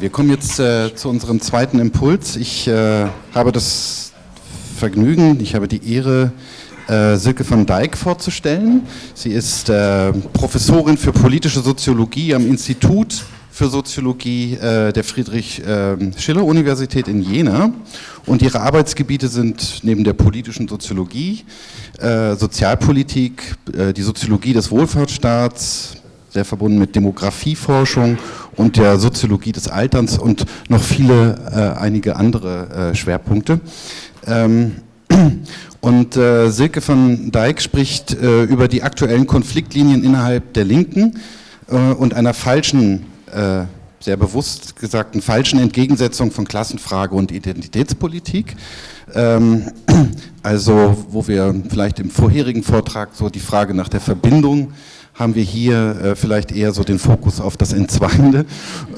Wir kommen jetzt äh, zu unserem zweiten Impuls. Ich äh, habe das Vergnügen, ich habe die Ehre, äh, Silke van Dijk vorzustellen. Sie ist äh, Professorin für politische Soziologie am Institut für Soziologie äh, der Friedrich-Schiller-Universität ähm, in Jena. Und ihre Arbeitsgebiete sind neben der politischen Soziologie, äh, Sozialpolitik, die Soziologie des Wohlfahrtsstaats, sehr verbunden mit Demografieforschung und der Soziologie des Alterns und noch viele, äh, einige andere äh, Schwerpunkte. Ähm, und äh, Silke von Dijk spricht äh, über die aktuellen Konfliktlinien innerhalb der Linken äh, und einer falschen, äh, sehr bewusst gesagten falschen Entgegensetzung von Klassenfrage und Identitätspolitik. Ähm, also wo wir vielleicht im vorherigen Vortrag so die Frage nach der Verbindung haben wir hier äh, vielleicht eher so den Fokus auf das Entzweiende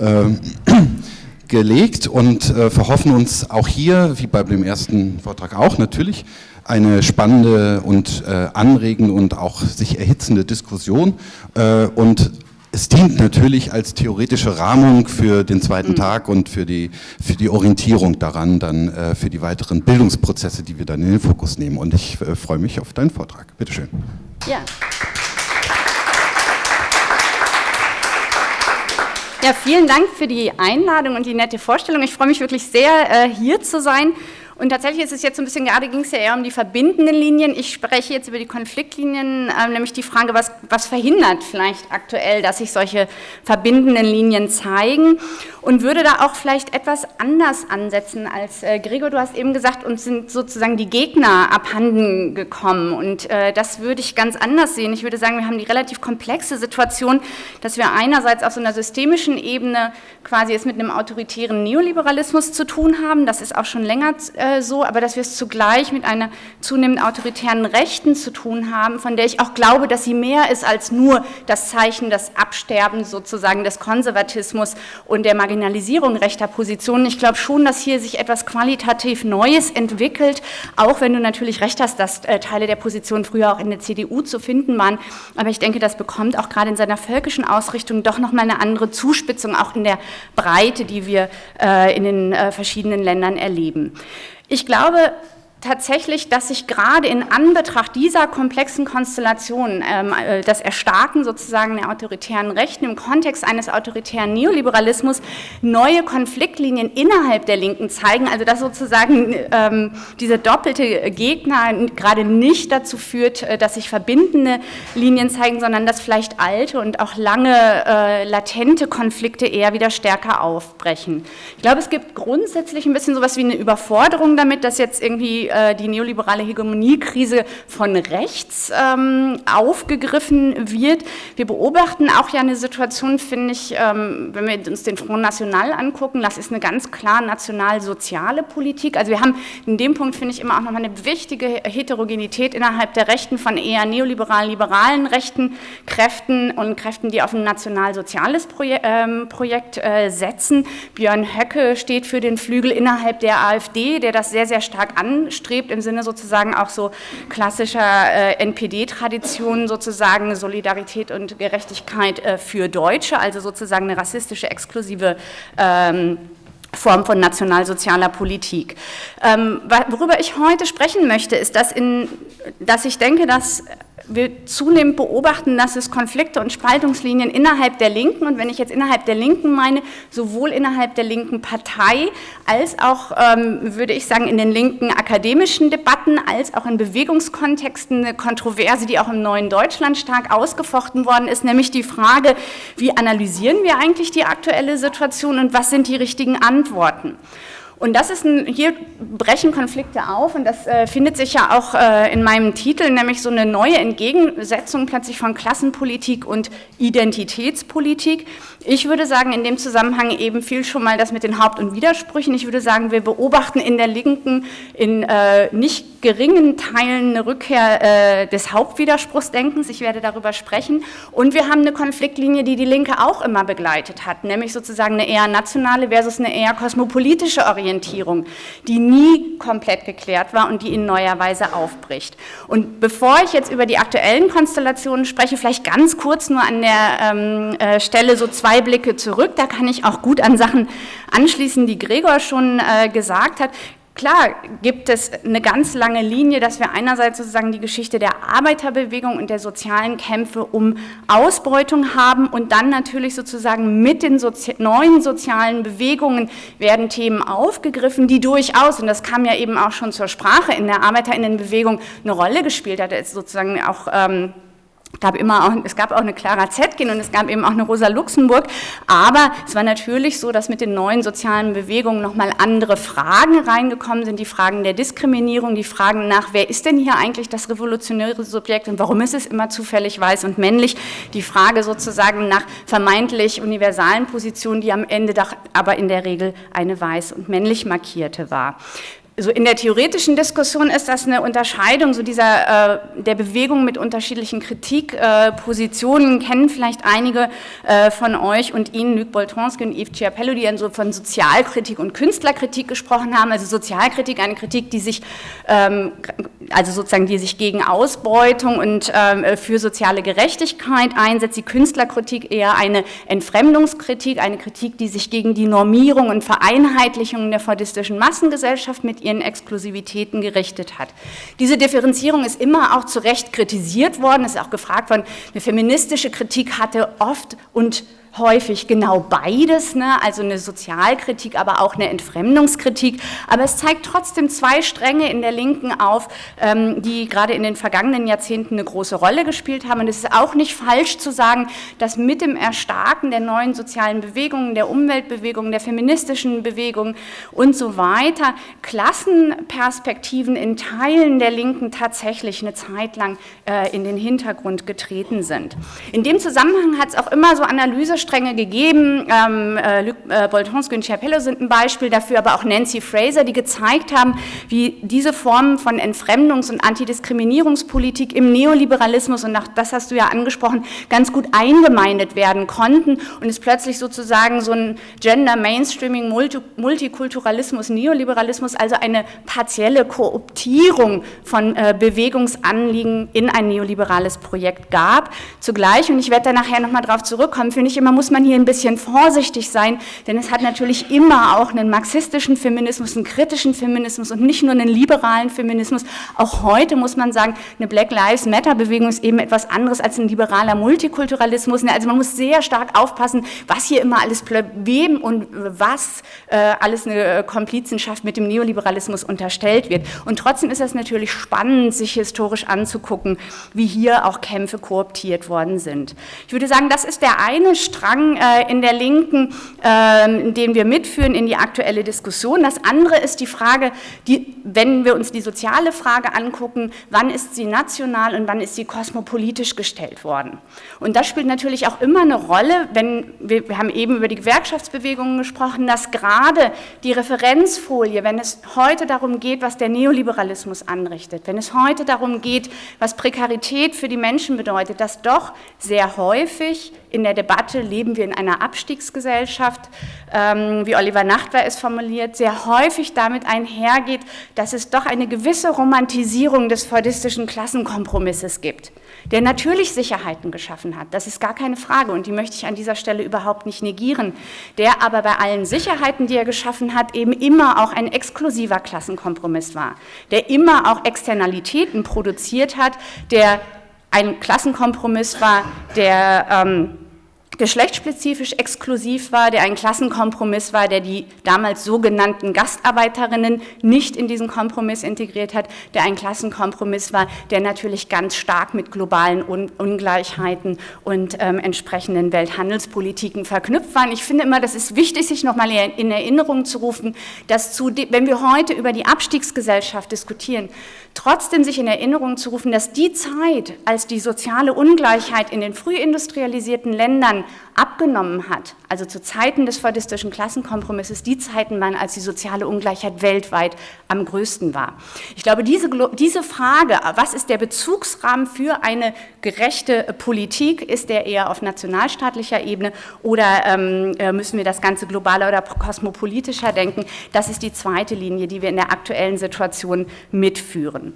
äh, gelegt und äh, verhoffen uns auch hier, wie bei dem ersten Vortrag auch natürlich, eine spannende und äh, anregende und auch sich erhitzende Diskussion äh, und es dient natürlich als theoretische Rahmung für den zweiten mhm. Tag und für die, für die Orientierung daran, dann äh, für die weiteren Bildungsprozesse, die wir dann in den Fokus nehmen. Und ich äh, freue mich auf deinen Vortrag. Bitte schön. Ja. Ja, vielen Dank für die Einladung und die nette Vorstellung. Ich freue mich wirklich sehr, äh, hier zu sein und tatsächlich ist es jetzt so ein bisschen, gerade ging es ja eher um die verbindenden Linien. Ich spreche jetzt über die Konfliktlinien, äh, nämlich die Frage, was, was verhindert vielleicht aktuell, dass sich solche verbindenden Linien zeigen und würde da auch vielleicht etwas anders ansetzen als äh, Gregor. Du hast eben gesagt, uns sind sozusagen die Gegner abhanden gekommen und äh, das würde ich ganz anders sehen. Ich würde sagen, wir haben die relativ komplexe Situation, dass wir einerseits auf so einer systemischen Ebene quasi es mit einem autoritären Neoliberalismus zu tun haben. Das ist auch schon länger äh, äh, so, aber dass wir es zugleich mit einer zunehmend autoritären Rechten zu tun haben, von der ich auch glaube, dass sie mehr ist als nur das Zeichen des Absterbens sozusagen des Konservatismus und der Marginalisierung rechter Positionen. Ich glaube schon, dass hier sich etwas qualitativ Neues entwickelt, auch wenn du natürlich recht hast, dass äh, Teile der Position früher auch in der CDU zu finden waren. Aber ich denke, das bekommt auch gerade in seiner völkischen Ausrichtung doch nochmal eine andere Zuspitzung, auch in der Breite, die wir äh, in den verschiedenen Ländern erleben. Ich glaube, tatsächlich, dass sich gerade in Anbetracht dieser komplexen Konstellation ähm, äh, das Erstarken sozusagen der autoritären Rechten im Kontext eines autoritären Neoliberalismus neue Konfliktlinien innerhalb der Linken zeigen, also dass sozusagen ähm, diese doppelte Gegner gerade nicht dazu führt, äh, dass sich verbindende Linien zeigen, sondern dass vielleicht alte und auch lange äh, latente Konflikte eher wieder stärker aufbrechen. Ich glaube, es gibt grundsätzlich ein bisschen sowas wie eine Überforderung damit, dass jetzt irgendwie äh, die neoliberale Hegemoniekrise von rechts ähm, aufgegriffen wird. Wir beobachten auch ja eine Situation, finde ich, ähm, wenn wir uns den Front National angucken, das ist eine ganz klar national-soziale Politik. Also wir haben in dem Punkt, finde ich, immer auch nochmal eine wichtige Heterogenität innerhalb der Rechten von eher neoliberalen, liberalen rechten Kräften und Kräften, die auf ein national-soziales Projek ähm, Projekt äh, setzen. Björn Höcke steht für den Flügel innerhalb der AfD, der das sehr, sehr stark anstrebt strebt, im Sinne sozusagen auch so klassischer äh, NPD-Traditionen, sozusagen Solidarität und Gerechtigkeit äh, für Deutsche, also sozusagen eine rassistische, exklusive ähm, Form von nationalsozialer Politik. Ähm, worüber ich heute sprechen möchte, ist, dass, in, dass ich denke, dass wir zunehmend beobachten, dass es Konflikte und Spaltungslinien innerhalb der Linken, und wenn ich jetzt innerhalb der Linken meine, sowohl innerhalb der linken Partei, als auch, ähm, würde ich sagen, in den linken akademischen Debatten, als auch in Bewegungskontexten eine Kontroverse, die auch im neuen Deutschland stark ausgefochten worden ist, nämlich die Frage, wie analysieren wir eigentlich die aktuelle Situation und was sind die richtigen Antworten? Und das ist ein, hier brechen Konflikte auf und das äh, findet sich ja auch äh, in meinem Titel, nämlich so eine neue Entgegensetzung plötzlich von Klassenpolitik und Identitätspolitik. Ich würde sagen, in dem Zusammenhang eben viel schon mal das mit den Haupt- und Widersprüchen. Ich würde sagen, wir beobachten in der Linken in äh, nicht geringen Teilen eine Rückkehr äh, des Hauptwiderspruchsdenkens. Ich werde darüber sprechen. Und wir haben eine Konfliktlinie, die die Linke auch immer begleitet hat, nämlich sozusagen eine eher nationale versus eine eher kosmopolitische Orientierung, die nie komplett geklärt war und die in neuer Weise aufbricht. Und bevor ich jetzt über die aktuellen Konstellationen spreche, vielleicht ganz kurz nur an der ähm, äh, Stelle so zwei Blicke zurück. Da kann ich auch gut an Sachen anschließen, die Gregor schon äh, gesagt hat. Klar gibt es eine ganz lange Linie, dass wir einerseits sozusagen die Geschichte der Arbeiterbewegung und der sozialen Kämpfe um Ausbeutung haben und dann natürlich sozusagen mit den Sozi neuen sozialen Bewegungen werden Themen aufgegriffen, die durchaus, und das kam ja eben auch schon zur Sprache in der Arbeiterinnenbewegung, eine Rolle gespielt hat, sozusagen auch ähm, gab immer auch, es gab auch eine Clara Zetkin und es gab eben auch eine Rosa Luxemburg, aber es war natürlich so, dass mit den neuen sozialen Bewegungen nochmal andere Fragen reingekommen sind, die Fragen der Diskriminierung, die Fragen nach, wer ist denn hier eigentlich das revolutionäre Subjekt und warum ist es immer zufällig weiß und männlich, die Frage sozusagen nach vermeintlich universalen Positionen, die am Ende doch aber in der Regel eine weiß und männlich markierte war so in der theoretischen Diskussion ist das eine Unterscheidung so dieser, äh, der Bewegung mit unterschiedlichen Kritikpositionen, äh, kennen vielleicht einige äh, von euch und Ihnen, Luc Boltonski und Yves Ciapello, die dann so von Sozialkritik und Künstlerkritik gesprochen haben, also Sozialkritik, eine Kritik, die sich, ähm, also sozusagen, die sich gegen Ausbeutung und ähm, für soziale Gerechtigkeit einsetzt, die Künstlerkritik eher eine Entfremdungskritik, eine Kritik, die sich gegen die Normierung und Vereinheitlichung der fordistischen Massengesellschaft mit ihren Exklusivitäten gerichtet hat. Diese Differenzierung ist immer auch zu Recht kritisiert worden, ist auch gefragt worden, eine feministische Kritik hatte oft und häufig genau beides, ne? also eine Sozialkritik, aber auch eine Entfremdungskritik. Aber es zeigt trotzdem zwei Stränge in der Linken auf, ähm, die gerade in den vergangenen Jahrzehnten eine große Rolle gespielt haben. Und es ist auch nicht falsch zu sagen, dass mit dem Erstarken der neuen sozialen Bewegungen, der Umweltbewegungen, der feministischen Bewegungen und so weiter, Klassenperspektiven in Teilen der Linken tatsächlich eine Zeit lang äh, in den Hintergrund getreten sind. In dem Zusammenhang hat es auch immer so Analyse Stränge gegeben. Ähm, äh, Luc äh, Boltonski und Schiapello sind ein Beispiel dafür, aber auch Nancy Fraser, die gezeigt haben, wie diese Formen von Entfremdungs- und Antidiskriminierungspolitik im Neoliberalismus, und auch das hast du ja angesprochen, ganz gut eingemeindet werden konnten und es plötzlich sozusagen so ein Gender Mainstreaming, Multi Multikulturalismus, Neoliberalismus, also eine partielle Kooptierung von äh, Bewegungsanliegen in ein neoliberales Projekt gab. Zugleich, und ich werde da nachher nochmal drauf zurückkommen, finde ich immer muss man hier ein bisschen vorsichtig sein, denn es hat natürlich immer auch einen marxistischen Feminismus, einen kritischen Feminismus und nicht nur einen liberalen Feminismus. Auch heute muss man sagen, eine Black Lives Matter Bewegung ist eben etwas anderes als ein liberaler Multikulturalismus. Also man muss sehr stark aufpassen, was hier immer alles wem und was äh, alles eine Komplizenschaft mit dem Neoliberalismus unterstellt wird. Und trotzdem ist es natürlich spannend, sich historisch anzugucken, wie hier auch Kämpfe kooptiert worden sind. Ich würde sagen, das ist der eine Strang, Strang äh, in der Linken, äh, den wir mitführen in die aktuelle Diskussion. Das andere ist die Frage, die, wenn wir uns die soziale Frage angucken, wann ist sie national und wann ist sie kosmopolitisch gestellt worden. Und das spielt natürlich auch immer eine Rolle, wenn wir, wir haben eben über die Gewerkschaftsbewegungen gesprochen, dass gerade die Referenzfolie, wenn es heute darum geht, was der Neoliberalismus anrichtet, wenn es heute darum geht, was Prekarität für die Menschen bedeutet, dass doch sehr häufig in der Debatte leben wir in einer Abstiegsgesellschaft, ähm, wie Oliver Nachtwer es formuliert, sehr häufig damit einhergeht, dass es doch eine gewisse Romantisierung des feudistischen Klassenkompromisses gibt, der natürlich Sicherheiten geschaffen hat, das ist gar keine Frage und die möchte ich an dieser Stelle überhaupt nicht negieren, der aber bei allen Sicherheiten, die er geschaffen hat, eben immer auch ein exklusiver Klassenkompromiss war, der immer auch Externalitäten produziert hat, der ein Klassenkompromiss war, der ähm, geschlechtsspezifisch exklusiv war, der ein Klassenkompromiss war, der die damals sogenannten Gastarbeiterinnen nicht in diesen Kompromiss integriert hat, der ein Klassenkompromiss war, der natürlich ganz stark mit globalen Un Ungleichheiten und ähm, entsprechenden Welthandelspolitiken verknüpft war. Ich finde immer, das ist wichtig, sich nochmal in Erinnerung zu rufen, dass zu, wenn wir heute über die Abstiegsgesellschaft diskutieren, trotzdem sich in Erinnerung zu rufen, dass die Zeit, als die soziale Ungleichheit in den frühindustrialisierten Ländern Abgenommen hat, also zu Zeiten des fordistischen Klassenkompromisses, die Zeiten waren, als die soziale Ungleichheit weltweit am größten war. Ich glaube, diese, diese Frage, was ist der Bezugsrahmen für eine gerechte Politik, ist der eher auf nationalstaatlicher Ebene oder ähm, äh, müssen wir das Ganze globaler oder kosmopolitischer denken, das ist die zweite Linie, die wir in der aktuellen Situation mitführen.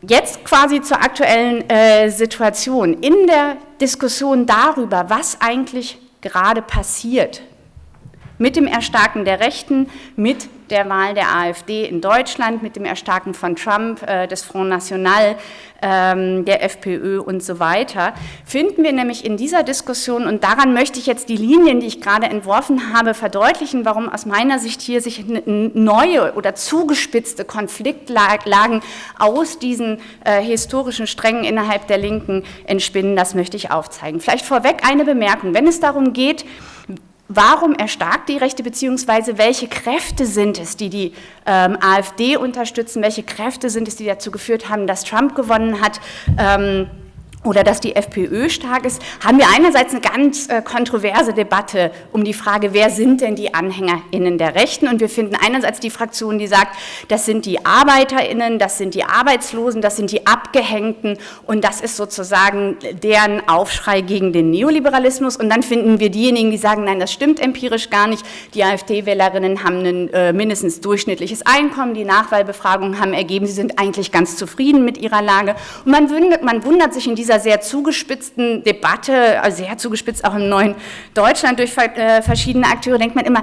Jetzt quasi zur aktuellen äh, Situation. In der Diskussion darüber, was eigentlich gerade passiert mit dem Erstarken der Rechten, mit der Wahl der AfD in Deutschland, mit dem Erstarken von Trump, äh, des Front National, ähm, der FPÖ und so weiter, finden wir nämlich in dieser Diskussion, und daran möchte ich jetzt die Linien, die ich gerade entworfen habe, verdeutlichen, warum aus meiner Sicht hier sich neue oder zugespitzte Konfliktlagen aus diesen äh, historischen Strängen innerhalb der Linken entspinnen, das möchte ich aufzeigen. Vielleicht vorweg eine Bemerkung, wenn es darum geht, Warum erstarkt die Rechte, beziehungsweise welche Kräfte sind es, die die ähm, AfD unterstützen, welche Kräfte sind es, die dazu geführt haben, dass Trump gewonnen hat? Ähm, oder dass die FPÖ stark ist, haben wir einerseits eine ganz äh, kontroverse Debatte um die Frage, wer sind denn die AnhängerInnen der Rechten? Und wir finden einerseits die Fraktion, die sagt, das sind die ArbeiterInnen, das sind die Arbeitslosen, das sind die Abgehängten und das ist sozusagen deren Aufschrei gegen den Neoliberalismus. Und dann finden wir diejenigen, die sagen, nein, das stimmt empirisch gar nicht. Die AfD-Wählerinnen haben ein äh, mindestens durchschnittliches Einkommen, die Nachwahlbefragungen haben ergeben, sie sind eigentlich ganz zufrieden mit ihrer Lage. Und man wundert, man wundert sich in dieser dieser sehr zugespitzten Debatte, also sehr zugespitzt auch im neuen Deutschland durch äh, verschiedene Akteure, denkt man immer,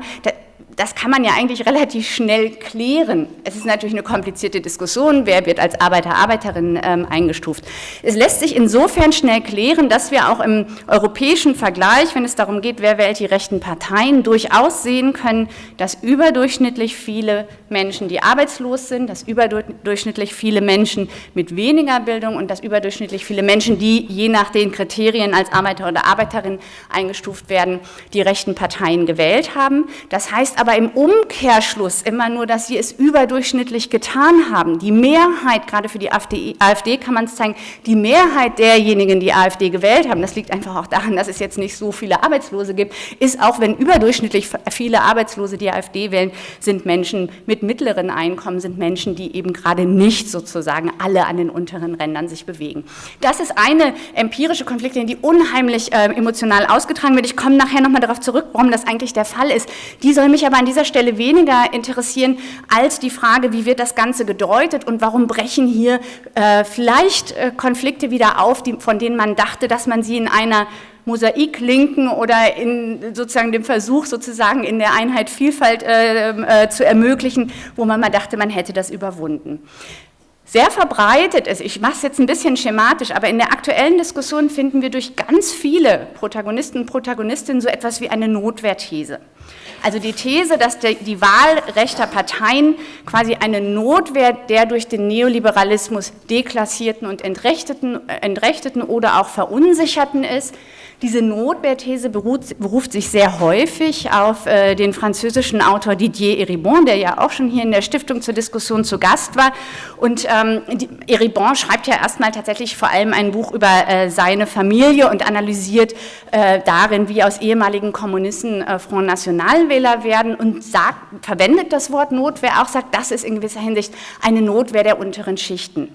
das kann man ja eigentlich relativ schnell klären. Es ist natürlich eine komplizierte Diskussion, wer wird als Arbeiter, Arbeiterin ähm, eingestuft. Es lässt sich insofern schnell klären, dass wir auch im europäischen Vergleich, wenn es darum geht, wer wählt die rechten Parteien, durchaus sehen können, dass überdurchschnittlich viele Menschen, die arbeitslos sind, dass überdurchschnittlich viele Menschen mit weniger Bildung und dass überdurchschnittlich viele Menschen, die je nach den Kriterien als Arbeiter oder Arbeiterin eingestuft werden, die rechten Parteien gewählt haben. Das heißt aber im Umkehrschluss immer nur, dass sie es überdurchschnittlich getan haben. Die Mehrheit, gerade für die AfD, AfD kann man es zeigen, die Mehrheit derjenigen, die AfD gewählt haben, das liegt einfach auch daran, dass es jetzt nicht so viele Arbeitslose gibt, ist auch wenn überdurchschnittlich viele Arbeitslose die AfD wählen, sind Menschen mit mittleren Einkommen, sind Menschen, die eben gerade nicht sozusagen alle an den unteren Rändern sich bewegen. Das ist eine empirische Konfliktlinie, die unheimlich äh, emotional ausgetragen wird. Ich komme nachher nochmal darauf zurück, warum das eigentlich der Fall ist. Die soll mich aber aber an dieser Stelle weniger interessieren als die Frage, wie wird das Ganze gedeutet und warum brechen hier äh, vielleicht äh, Konflikte wieder auf, die, von denen man dachte, dass man sie in einer Mosaiklinken oder in sozusagen dem Versuch sozusagen in der Einheit Vielfalt äh, äh, zu ermöglichen, wo man mal dachte, man hätte das überwunden. Sehr verbreitet ist, ich mache es jetzt ein bisschen schematisch, aber in der aktuellen Diskussion finden wir durch ganz viele Protagonisten und Protagonistinnen so etwas wie eine Notwehrthese. Also die These, dass die Wahl rechter Parteien quasi eine Notwehr der durch den Neoliberalismus deklassierten und entrechteten, äh, entrechteten oder auch verunsicherten ist, diese Notwehrthese beruht, beruft sich sehr häufig auf äh, den französischen Autor Didier Eribon, der ja auch schon hier in der Stiftung zur Diskussion zu Gast war. Und ähm, die, Eribon schreibt ja erstmal tatsächlich vor allem ein Buch über äh, seine Familie und analysiert äh, darin, wie aus ehemaligen Kommunisten äh, Front National-Wähler werden und sagt, verwendet das Wort Notwehr auch, sagt, das ist in gewisser Hinsicht eine Notwehr der unteren Schichten.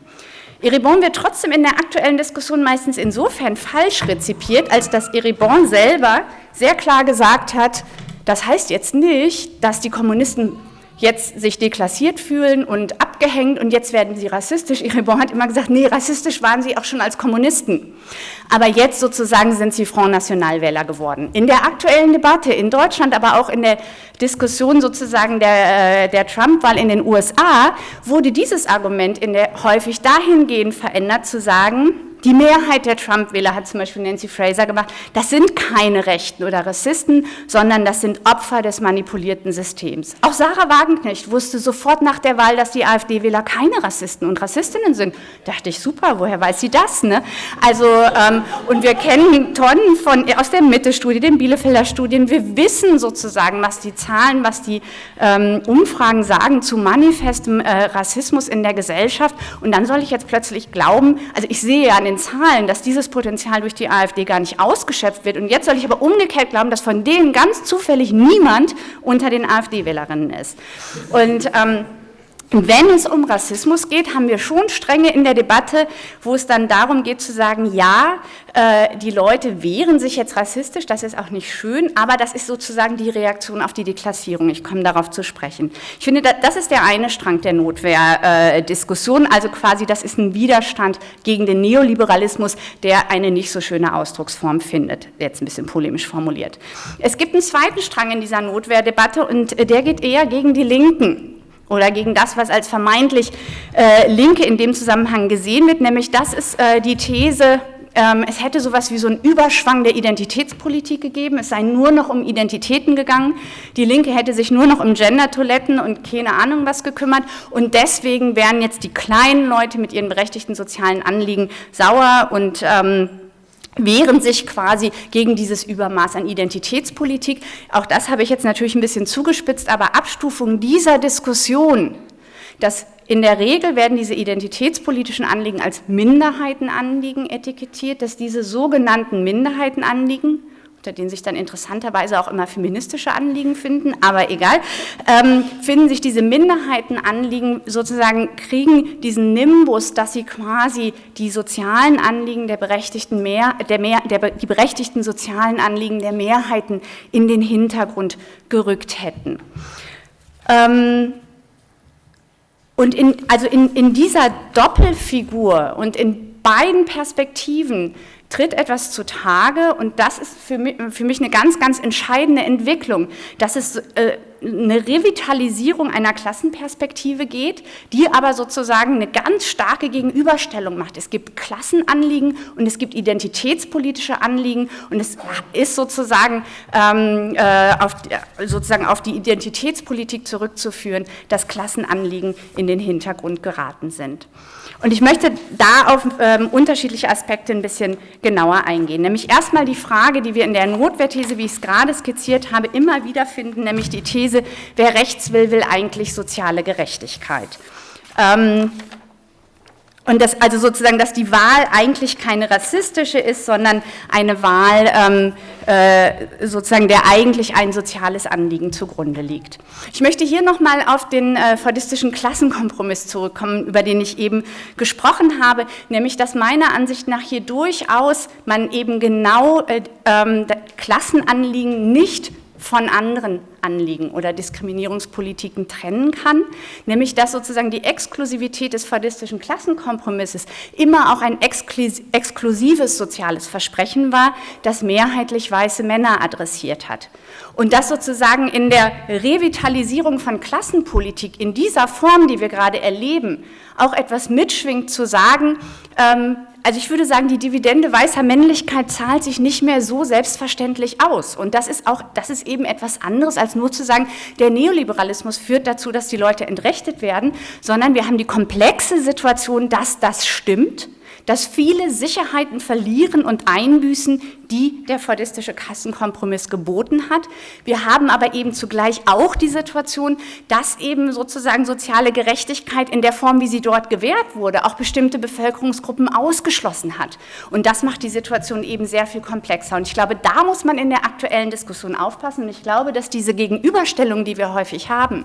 Eribon wird trotzdem in der aktuellen Diskussion meistens insofern falsch rezipiert, als dass Eribon selber sehr klar gesagt hat, das heißt jetzt nicht, dass die Kommunisten jetzt sich deklassiert fühlen und abgehängt und jetzt werden sie rassistisch. Eribon hat immer gesagt, nee, rassistisch waren sie auch schon als Kommunisten. Aber jetzt sozusagen sind sie Front National Wähler geworden. In der aktuellen Debatte in Deutschland, aber auch in der Diskussion sozusagen der, äh, der Trump-Wahl in den USA, wurde dieses Argument in der, häufig dahingehend verändert, zu sagen, die Mehrheit der Trump-Wähler hat zum Beispiel Nancy Fraser gemacht, das sind keine Rechten oder Rassisten, sondern das sind Opfer des manipulierten Systems. Auch Sarah Wagenknecht wusste sofort nach der Wahl, dass die AfD-Wähler keine Rassisten und Rassistinnen sind. Da dachte ich, super, woher weiß sie das? Ne? Also, ähm, und wir kennen Tonnen von, aus der Mitte-Studie, den Bielefelder Studien, wir wissen sozusagen, was die Zahlen, was die ähm, Umfragen sagen zu manifestem äh, Rassismus in der Gesellschaft und dann soll ich jetzt plötzlich glauben, also ich sehe ja eine den Zahlen, dass dieses Potenzial durch die AfD gar nicht ausgeschöpft wird. Und jetzt soll ich aber umgekehrt glauben, dass von denen ganz zufällig niemand unter den AfD-Wählerinnen ist. Und ähm, wenn es um Rassismus geht, haben wir schon Stränge in der Debatte, wo es dann darum geht zu sagen, ja, äh, die Leute wehren sich jetzt rassistisch, das ist auch nicht schön, aber das ist sozusagen die Reaktion auf die Deklassierung. Ich komme darauf zu sprechen. Ich finde, das ist der eine Strang der Notwehrdiskussion, also quasi das ist ein Widerstand gegen den Neoliberalismus, der eine nicht so schöne Ausdrucksform findet, jetzt ein bisschen polemisch formuliert. Es gibt einen zweiten Strang in dieser Notwehrdebatte und der geht eher gegen die Linken oder gegen das, was als vermeintlich äh, Linke in dem Zusammenhang gesehen wird, nämlich das ist äh, die These, ähm, es hätte sowas wie so einen Überschwang der Identitätspolitik gegeben, es sei nur noch um Identitäten gegangen, die Linke hätte sich nur noch um Gender-Toiletten und keine Ahnung was gekümmert und deswegen wären jetzt die kleinen Leute mit ihren berechtigten sozialen Anliegen sauer und ähm, wehren sich quasi gegen dieses Übermaß an Identitätspolitik. Auch das habe ich jetzt natürlich ein bisschen zugespitzt, aber Abstufung dieser Diskussion, dass in der Regel werden diese identitätspolitischen Anliegen als Minderheitenanliegen etikettiert, dass diese sogenannten Minderheitenanliegen unter denen sich dann interessanterweise auch immer feministische Anliegen finden, aber egal, ähm, finden sich diese Minderheitenanliegen sozusagen, kriegen diesen Nimbus, dass sie quasi die sozialen Anliegen der berechtigten mehr, der mehr, der, die berechtigten sozialen Anliegen der Mehrheiten in den Hintergrund gerückt hätten. Ähm, und in, also in, in dieser Doppelfigur und in beiden Perspektiven tritt etwas zutage und das ist für mich, für mich eine ganz, ganz entscheidende Entwicklung, dass es äh, eine Revitalisierung einer Klassenperspektive geht, die aber sozusagen eine ganz starke Gegenüberstellung macht. Es gibt Klassenanliegen und es gibt identitätspolitische Anliegen und es ist sozusagen, ähm, äh, auf, sozusagen auf die Identitätspolitik zurückzuführen, dass Klassenanliegen in den Hintergrund geraten sind. Und ich möchte da auf ähm, unterschiedliche Aspekte ein bisschen genauer eingehen. Nämlich erstmal die Frage, die wir in der Notwehrthese, wie ich es gerade skizziert habe, immer wieder finden, nämlich die These, wer rechts will, will eigentlich soziale Gerechtigkeit. Ähm, und das, also sozusagen, dass die Wahl eigentlich keine rassistische ist, sondern eine Wahl, ähm, äh, sozusagen, der eigentlich ein soziales Anliegen zugrunde liegt. Ich möchte hier nochmal auf den äh, fordistischen Klassenkompromiss zurückkommen, über den ich eben gesprochen habe, nämlich, dass meiner Ansicht nach hier durchaus man eben genau äh, ähm, Klassenanliegen nicht von anderen Anliegen oder Diskriminierungspolitiken trennen kann, nämlich dass sozusagen die Exklusivität des fadistischen Klassenkompromisses immer auch ein exklusives soziales Versprechen war, das mehrheitlich weiße Männer adressiert hat. Und dass sozusagen in der Revitalisierung von Klassenpolitik in dieser Form, die wir gerade erleben, auch etwas mitschwingt zu sagen, ähm, also ich würde sagen, die Dividende weißer Männlichkeit zahlt sich nicht mehr so selbstverständlich aus. Und das ist auch, das ist eben etwas anderes, als nur zu sagen, der Neoliberalismus führt dazu, dass die Leute entrechtet werden, sondern wir haben die komplexe Situation, dass das stimmt dass viele Sicherheiten verlieren und einbüßen, die der fordistische Kassenkompromiss geboten hat. Wir haben aber eben zugleich auch die Situation, dass eben sozusagen soziale Gerechtigkeit in der Form, wie sie dort gewährt wurde, auch bestimmte Bevölkerungsgruppen ausgeschlossen hat. Und das macht die Situation eben sehr viel komplexer. Und ich glaube, da muss man in der aktuellen Diskussion aufpassen. Und ich glaube, dass diese Gegenüberstellung, die wir häufig haben,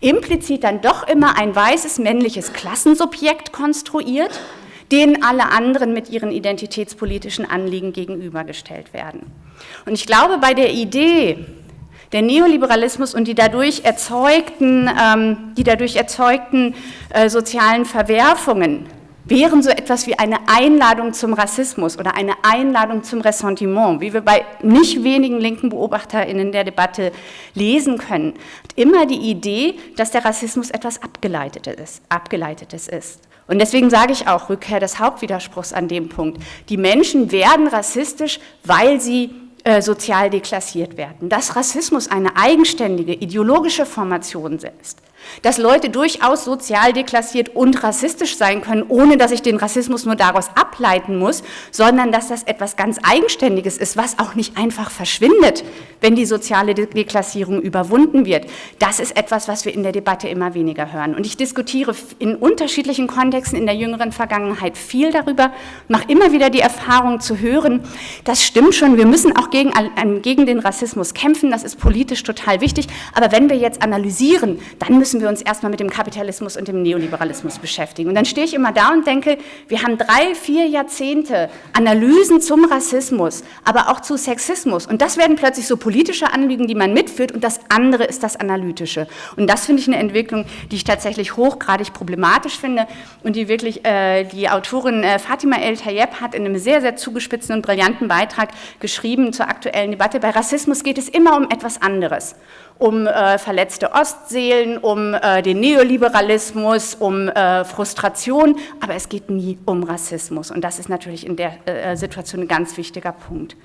implizit dann doch immer ein weißes männliches Klassensubjekt konstruiert, denen alle anderen mit ihren identitätspolitischen Anliegen gegenübergestellt werden. Und ich glaube, bei der Idee, der Neoliberalismus und die dadurch erzeugten, ähm, die dadurch erzeugten äh, sozialen Verwerfungen wären so etwas wie eine Einladung zum Rassismus oder eine Einladung zum Ressentiment, wie wir bei nicht wenigen linken BeobachterInnen der Debatte lesen können. Immer die Idee, dass der Rassismus etwas Abgeleitetes. Abgeleitetes ist. Und deswegen sage ich auch, Rückkehr des Hauptwiderspruchs an dem Punkt. Die Menschen werden rassistisch, weil sie äh, sozial deklassiert werden. Dass Rassismus eine eigenständige ideologische Formation ist, Dass Leute durchaus sozial deklassiert und rassistisch sein können, ohne dass ich den Rassismus nur daraus ableiten muss, sondern dass das etwas ganz Eigenständiges ist, was auch nicht einfach verschwindet, wenn die soziale Deklassierung überwunden wird. Das ist etwas, was wir in der Debatte immer weniger hören. Und ich diskutiere in unterschiedlichen Kontexten in der jüngeren Vergangenheit viel darüber, mache immer wieder die Erfahrung zu hören, das stimmt schon, wir müssen auch gegen, gegen den Rassismus kämpfen, das ist politisch total wichtig, aber wenn wir jetzt analysieren, dann müssen wir uns erstmal mit dem Kapitalismus und dem Neoliberalismus beschäftigen. Und dann stehe ich immer da und denke, wir haben drei, vier Jahrzehnte Analysen zum Rassismus, aber auch zu Sexismus und das werden plötzlich so politische Anliegen, die man mitführt und das andere ist das Analytische. Und das finde ich eine Entwicklung, die ich tatsächlich hochgradig problematisch finde und die wirklich äh, die Autorin äh, Fatima El Tayeb hat in einem sehr, sehr zugespitzten und brillanten Beitrag geschrieben zur aktuellen Debatte. Bei Rassismus geht es immer um etwas anderes um äh, verletzte Ostseelen, um äh, den Neoliberalismus, um äh, Frustration, aber es geht nie um Rassismus und das ist natürlich in der äh, Situation ein ganz wichtiger Punkt.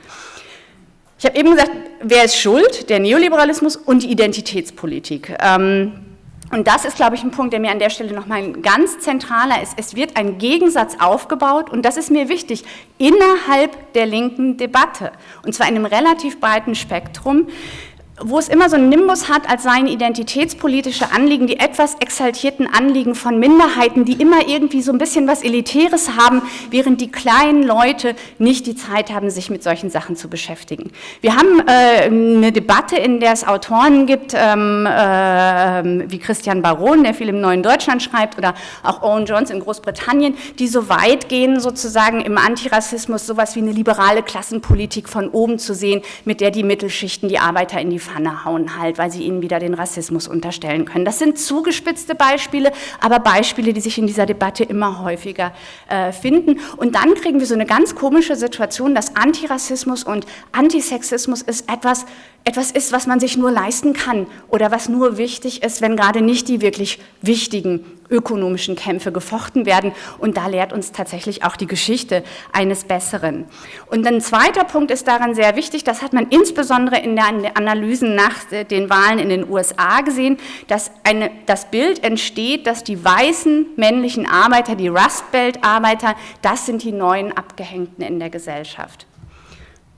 Ich habe eben gesagt, wer ist schuld? Der Neoliberalismus und die Identitätspolitik. Ähm, und das ist, glaube ich, ein Punkt, der mir an der Stelle nochmal ganz zentraler ist. Es wird ein Gegensatz aufgebaut und das ist mir wichtig, innerhalb der linken Debatte. Und zwar in einem relativ breiten Spektrum wo es immer so einen Nimbus hat, als seien identitätspolitische Anliegen, die etwas exaltierten Anliegen von Minderheiten, die immer irgendwie so ein bisschen was Elitäres haben, während die kleinen Leute nicht die Zeit haben, sich mit solchen Sachen zu beschäftigen. Wir haben äh, eine Debatte, in der es Autoren gibt, ähm, äh, wie Christian Baron, der viel im Neuen Deutschland schreibt, oder auch Owen Jones in Großbritannien, die so weit gehen, sozusagen im Antirassismus sowas wie eine liberale Klassenpolitik von oben zu sehen, mit der die Mittelschichten, die Arbeiter in die Pfanne hauen halt, weil sie ihnen wieder den Rassismus unterstellen können. Das sind zugespitzte Beispiele, aber Beispiele, die sich in dieser Debatte immer häufiger äh, finden. Und dann kriegen wir so eine ganz komische Situation, dass Antirassismus und Antisexismus ist etwas, etwas ist, was man sich nur leisten kann oder was nur wichtig ist, wenn gerade nicht die wirklich wichtigen ökonomischen Kämpfe gefochten werden. Und da lehrt uns tatsächlich auch die Geschichte eines Besseren. Und ein zweiter Punkt ist daran sehr wichtig, das hat man insbesondere in den Analysen nach den Wahlen in den USA gesehen, dass eine, das Bild entsteht, dass die weißen männlichen Arbeiter, die Rust Belt Arbeiter, das sind die neuen Abgehängten in der Gesellschaft.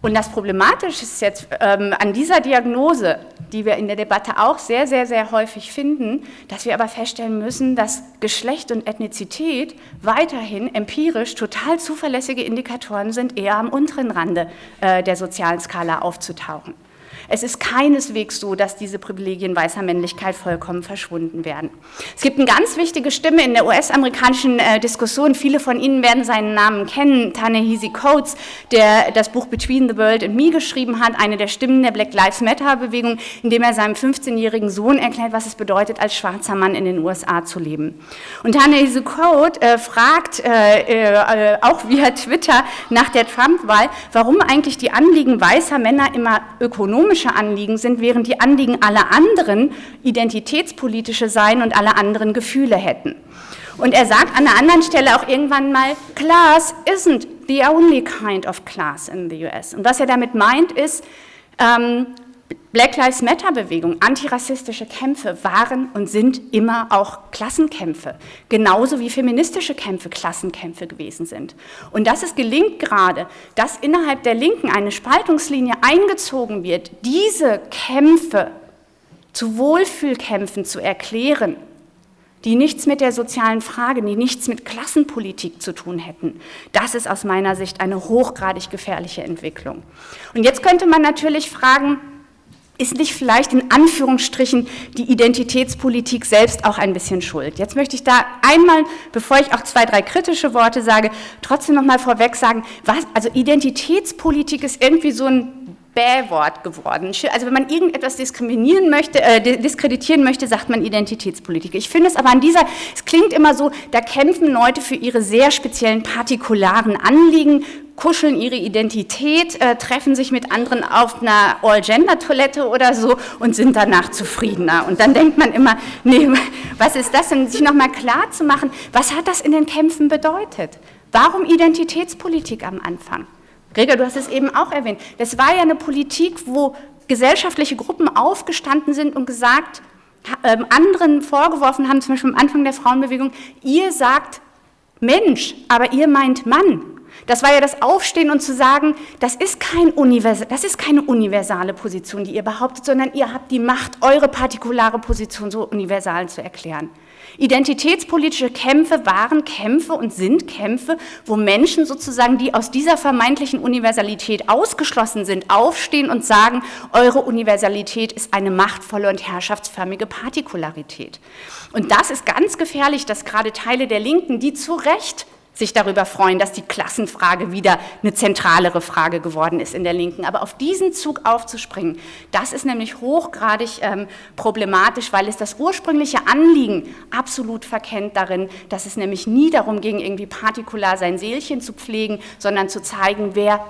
Und das Problematische ist jetzt ähm, an dieser Diagnose, die wir in der Debatte auch sehr, sehr, sehr häufig finden, dass wir aber feststellen müssen, dass Geschlecht und Ethnizität weiterhin empirisch total zuverlässige Indikatoren sind, eher am unteren Rande äh, der sozialen Skala aufzutauchen. Es ist keineswegs so, dass diese Privilegien weißer Männlichkeit vollkommen verschwunden werden. Es gibt eine ganz wichtige Stimme in der US-amerikanischen äh, Diskussion, viele von Ihnen werden seinen Namen kennen, Ta-Nehisi Coates, der das Buch Between the World and Me geschrieben hat, eine der Stimmen der Black Lives Matter-Bewegung, in dem er seinem 15-jährigen Sohn erklärt, was es bedeutet, als schwarzer Mann in den USA zu leben. Und Ta-Nehisi Coates äh, fragt, äh, äh, auch via Twitter nach der Trump-Wahl, warum eigentlich die Anliegen weißer Männer immer ökonomisch politische Anliegen sind, während die Anliegen aller anderen identitätspolitische seien und alle anderen Gefühle hätten. Und er sagt an einer anderen Stelle auch irgendwann mal, Class isn't the only kind of class in the US. Und was er damit meint ist, ähm, Black Lives Matter Bewegung, antirassistische Kämpfe waren und sind immer auch Klassenkämpfe, genauso wie feministische Kämpfe Klassenkämpfe gewesen sind. Und dass es gelingt gerade, dass innerhalb der Linken eine Spaltungslinie eingezogen wird, diese Kämpfe zu Wohlfühlkämpfen zu erklären, die nichts mit der sozialen Frage, die nichts mit Klassenpolitik zu tun hätten. Das ist aus meiner Sicht eine hochgradig gefährliche Entwicklung. Und jetzt könnte man natürlich fragen, ist nicht vielleicht in Anführungsstrichen die Identitätspolitik selbst auch ein bisschen schuld. Jetzt möchte ich da einmal, bevor ich auch zwei, drei kritische Worte sage, trotzdem noch mal vorweg sagen, was, also Identitätspolitik ist irgendwie so ein Bähwort geworden. Also wenn man irgendetwas diskriminieren möchte, äh, diskreditieren möchte, sagt man Identitätspolitik. Ich finde es aber an dieser, es klingt immer so, da kämpfen Leute für ihre sehr speziellen partikularen Anliegen, kuscheln ihre Identität, äh, treffen sich mit anderen auf einer All-Gender-Toilette oder so und sind danach zufriedener. Und dann denkt man immer, nee, was ist das denn? Sich nochmal klar zu machen, was hat das in den Kämpfen bedeutet? Warum Identitätspolitik am Anfang? Gregor, du hast es eben auch erwähnt. Das war ja eine Politik, wo gesellschaftliche Gruppen aufgestanden sind und gesagt, ähm, anderen vorgeworfen haben, zum Beispiel am Anfang der Frauenbewegung, ihr sagt Mensch, aber ihr meint Mann. Das war ja das Aufstehen und zu sagen, das ist, kein das ist keine universale Position, die ihr behauptet, sondern ihr habt die Macht, eure partikulare Position so universal zu erklären. Identitätspolitische Kämpfe waren Kämpfe und sind Kämpfe, wo Menschen sozusagen, die aus dieser vermeintlichen Universalität ausgeschlossen sind, aufstehen und sagen, eure Universalität ist eine machtvolle und herrschaftsförmige Partikularität. Und das ist ganz gefährlich, dass gerade Teile der Linken, die zu Recht sich darüber freuen, dass die Klassenfrage wieder eine zentralere Frage geworden ist in der Linken. Aber auf diesen Zug aufzuspringen, das ist nämlich hochgradig ähm, problematisch, weil es das ursprüngliche Anliegen absolut verkennt darin, dass es nämlich nie darum ging, irgendwie partikular sein Seelchen zu pflegen, sondern zu zeigen, wer,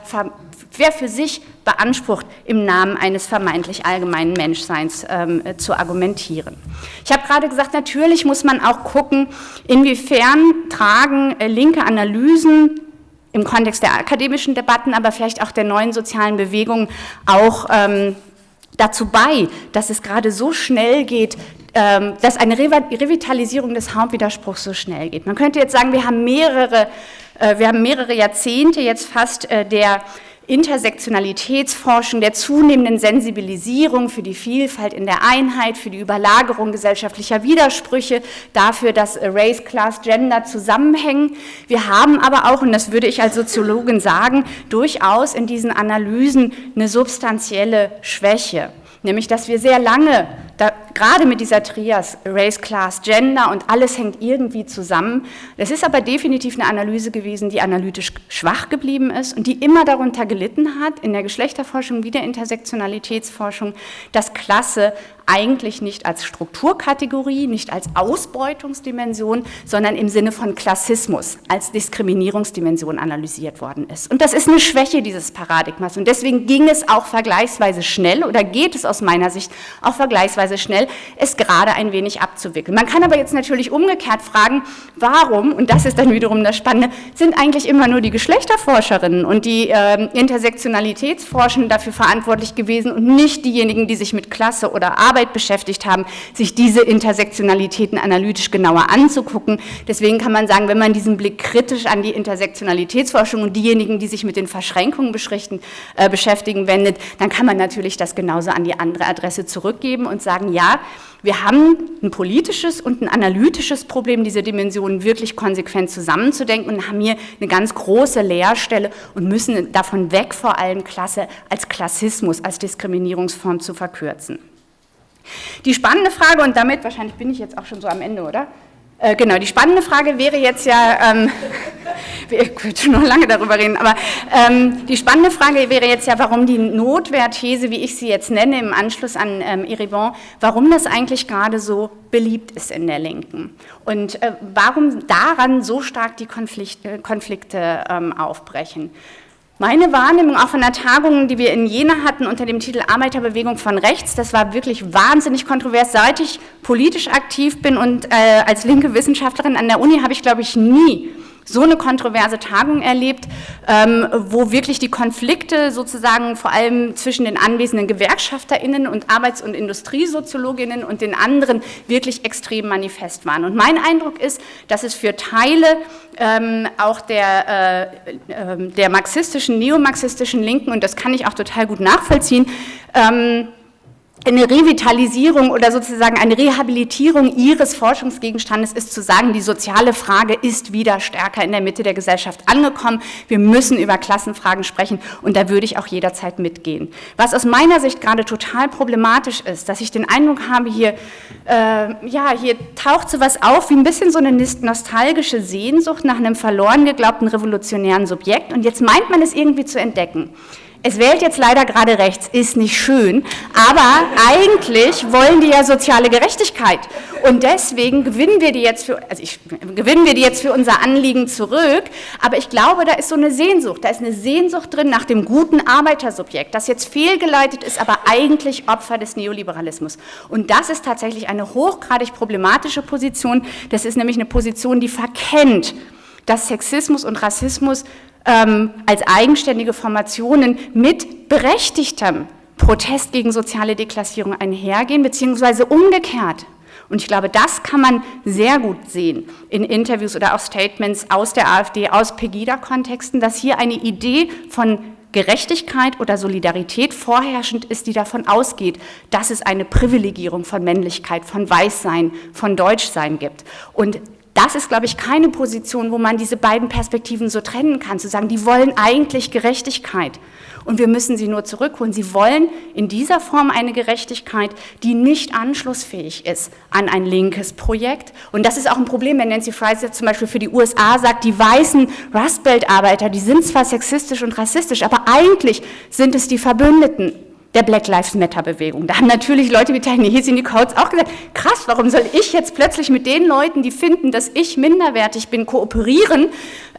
wer für sich beansprucht, im Namen eines vermeintlich allgemeinen Menschseins ähm, äh, zu argumentieren. Ich habe gerade gesagt, natürlich muss man auch gucken, inwiefern tragen äh, linke Analysen im Kontext der akademischen Debatten, aber vielleicht auch der neuen sozialen Bewegungen auch ähm, dazu bei, dass es gerade so schnell geht, ähm, dass eine Revitalisierung des Hauptwiderspruchs so schnell geht. Man könnte jetzt sagen, wir haben mehrere, äh, wir haben mehrere Jahrzehnte jetzt fast äh, der Intersektionalitätsforschung, der zunehmenden Sensibilisierung für die Vielfalt in der Einheit, für die Überlagerung gesellschaftlicher Widersprüche, dafür, dass Race, Class, Gender zusammenhängen. Wir haben aber auch, und das würde ich als Soziologin sagen, durchaus in diesen Analysen eine substanzielle Schwäche nämlich dass wir sehr lange, gerade mit dieser Trias, Race, Class, Gender und alles hängt irgendwie zusammen. Das ist aber definitiv eine Analyse gewesen, die analytisch schwach geblieben ist und die immer darunter gelitten hat, in der Geschlechterforschung wie der Intersektionalitätsforschung, dass Klasse eigentlich nicht als Strukturkategorie, nicht als Ausbeutungsdimension, sondern im Sinne von Klassismus, als Diskriminierungsdimension analysiert worden ist. Und das ist eine Schwäche dieses Paradigmas. Und deswegen ging es auch vergleichsweise schnell oder geht es aus meiner Sicht auch vergleichsweise schnell, es gerade ein wenig abzuwickeln. Man kann aber jetzt natürlich umgekehrt fragen, warum, und das ist dann wiederum das Spannende, sind eigentlich immer nur die Geschlechterforscherinnen und die äh, Intersektionalitätsforschenden dafür verantwortlich gewesen und nicht diejenigen, die sich mit Klasse oder Arbeit Arbeit beschäftigt haben, sich diese Intersektionalitäten analytisch genauer anzugucken. Deswegen kann man sagen, wenn man diesen Blick kritisch an die Intersektionalitätsforschung und diejenigen, die sich mit den Verschränkungen äh, beschäftigen, wendet, dann kann man natürlich das genauso an die andere Adresse zurückgeben und sagen, ja, wir haben ein politisches und ein analytisches Problem, diese Dimensionen wirklich konsequent zusammenzudenken und haben hier eine ganz große Leerstelle und müssen davon weg, vor allem Klasse als Klassismus, als Diskriminierungsform zu verkürzen. Die spannende Frage, und damit wahrscheinlich bin ich jetzt auch schon so am Ende, oder? Äh, genau, die spannende Frage wäre jetzt ja, ähm, wir können noch lange darüber reden, aber ähm, die spannende Frage wäre jetzt ja, warum die Notwehrthese, wie ich sie jetzt nenne, im Anschluss an ähm, Eribon, warum das eigentlich gerade so beliebt ist in der Linken und äh, warum daran so stark die Konflikte, Konflikte ähm, aufbrechen. Meine Wahrnehmung auch von der Tagung, die wir in Jena hatten unter dem Titel Arbeiterbewegung von rechts, das war wirklich wahnsinnig kontrovers. Seit ich politisch aktiv bin und äh, als linke Wissenschaftlerin an der Uni habe ich, glaube ich, nie so eine kontroverse Tagung erlebt, ähm, wo wirklich die Konflikte sozusagen vor allem zwischen den anwesenden GewerkschafterInnen und Arbeits- und Industriesoziologinnen und den anderen wirklich extrem manifest waren. Und mein Eindruck ist, dass es für Teile ähm, auch der, äh, äh, der marxistischen, neomarxistischen Linken, und das kann ich auch total gut nachvollziehen, ähm, eine Revitalisierung oder sozusagen eine Rehabilitierung ihres Forschungsgegenstandes ist zu sagen, die soziale Frage ist wieder stärker in der Mitte der Gesellschaft angekommen. Wir müssen über Klassenfragen sprechen und da würde ich auch jederzeit mitgehen. Was aus meiner Sicht gerade total problematisch ist, dass ich den Eindruck habe, hier, äh, ja, hier taucht so was auf wie ein bisschen so eine nostalgische Sehnsucht nach einem verloren geglaubten revolutionären Subjekt und jetzt meint man es irgendwie zu entdecken. Es wählt jetzt leider gerade rechts, ist nicht schön, aber eigentlich wollen die ja soziale Gerechtigkeit. Und deswegen gewinnen wir die jetzt für, also ich, gewinnen wir die jetzt für unser Anliegen zurück. Aber ich glaube, da ist so eine Sehnsucht, da ist eine Sehnsucht drin nach dem guten Arbeitersubjekt, das jetzt fehlgeleitet ist, aber eigentlich Opfer des Neoliberalismus. Und das ist tatsächlich eine hochgradig problematische Position. Das ist nämlich eine Position, die verkennt, dass Sexismus und Rassismus ähm, als eigenständige Formationen mit berechtigtem Protest gegen soziale Deklassierung einhergehen, beziehungsweise umgekehrt. Und ich glaube, das kann man sehr gut sehen in Interviews oder auch Statements aus der AfD, aus Pegida-Kontexten, dass hier eine Idee von Gerechtigkeit oder Solidarität vorherrschend ist, die davon ausgeht, dass es eine Privilegierung von Männlichkeit, von Weißsein, von Deutschsein gibt. Und das ist, glaube ich, keine Position, wo man diese beiden Perspektiven so trennen kann, zu sagen, die wollen eigentlich Gerechtigkeit und wir müssen sie nur zurückholen. Sie wollen in dieser Form eine Gerechtigkeit, die nicht anschlussfähig ist an ein linkes Projekt. Und das ist auch ein Problem, wenn Nancy Fraser zum Beispiel für die USA sagt, die weißen Rust Belt-Arbeiter, die sind zwar sexistisch und rassistisch, aber eigentlich sind es die Verbündeten der Black Lives Matter Bewegung. Da haben natürlich Leute wie Tahini Coates auch gesagt, krass, warum soll ich jetzt plötzlich mit den Leuten, die finden, dass ich minderwertig bin, kooperieren,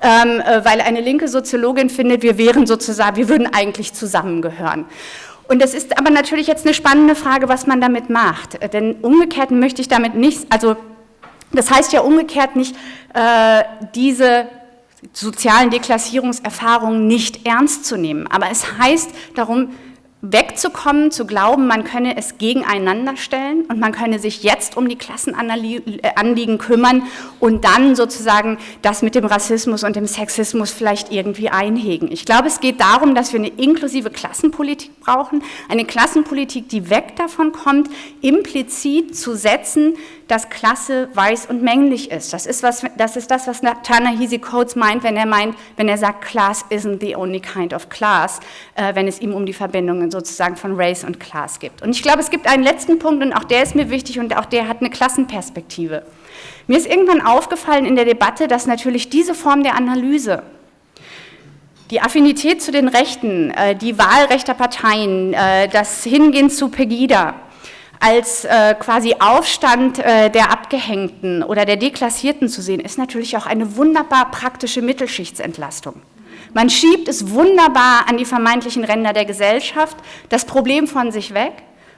ähm, äh, weil eine linke Soziologin findet, wir wären sozusagen, wir würden eigentlich zusammengehören. Und das ist aber natürlich jetzt eine spannende Frage, was man damit macht. Denn umgekehrt möchte ich damit nicht, also das heißt ja umgekehrt nicht, äh, diese sozialen Deklassierungserfahrungen nicht ernst zu nehmen. Aber es heißt darum, wegzukommen, zu glauben, man könne es gegeneinander stellen und man könne sich jetzt um die Klassenanliegen kümmern und dann sozusagen das mit dem Rassismus und dem Sexismus vielleicht irgendwie einhegen. Ich glaube, es geht darum, dass wir eine inklusive Klassenpolitik brauchen, eine Klassenpolitik, die weg davon kommt, implizit zu setzen, dass Klasse weiß und männlich ist. Das ist, was, das, ist das, was Ta-Nehisi Coates meint, wenn er meint, wenn er sagt, Class isn't the only kind of class, äh, wenn es ihm um die Verbindungen sozusagen von Race und Class geht. Und ich glaube, es gibt einen letzten Punkt und auch der ist mir wichtig und auch der hat eine Klassenperspektive. Mir ist irgendwann aufgefallen in der Debatte, dass natürlich diese Form der Analyse, die Affinität zu den Rechten, äh, die Wahl rechter Parteien, äh, das Hingehen zu Pegida, als äh, quasi Aufstand äh, der Abgehängten oder der Deklassierten zu sehen, ist natürlich auch eine wunderbar praktische Mittelschichtsentlastung. Man schiebt es wunderbar an die vermeintlichen Ränder der Gesellschaft, das Problem von sich weg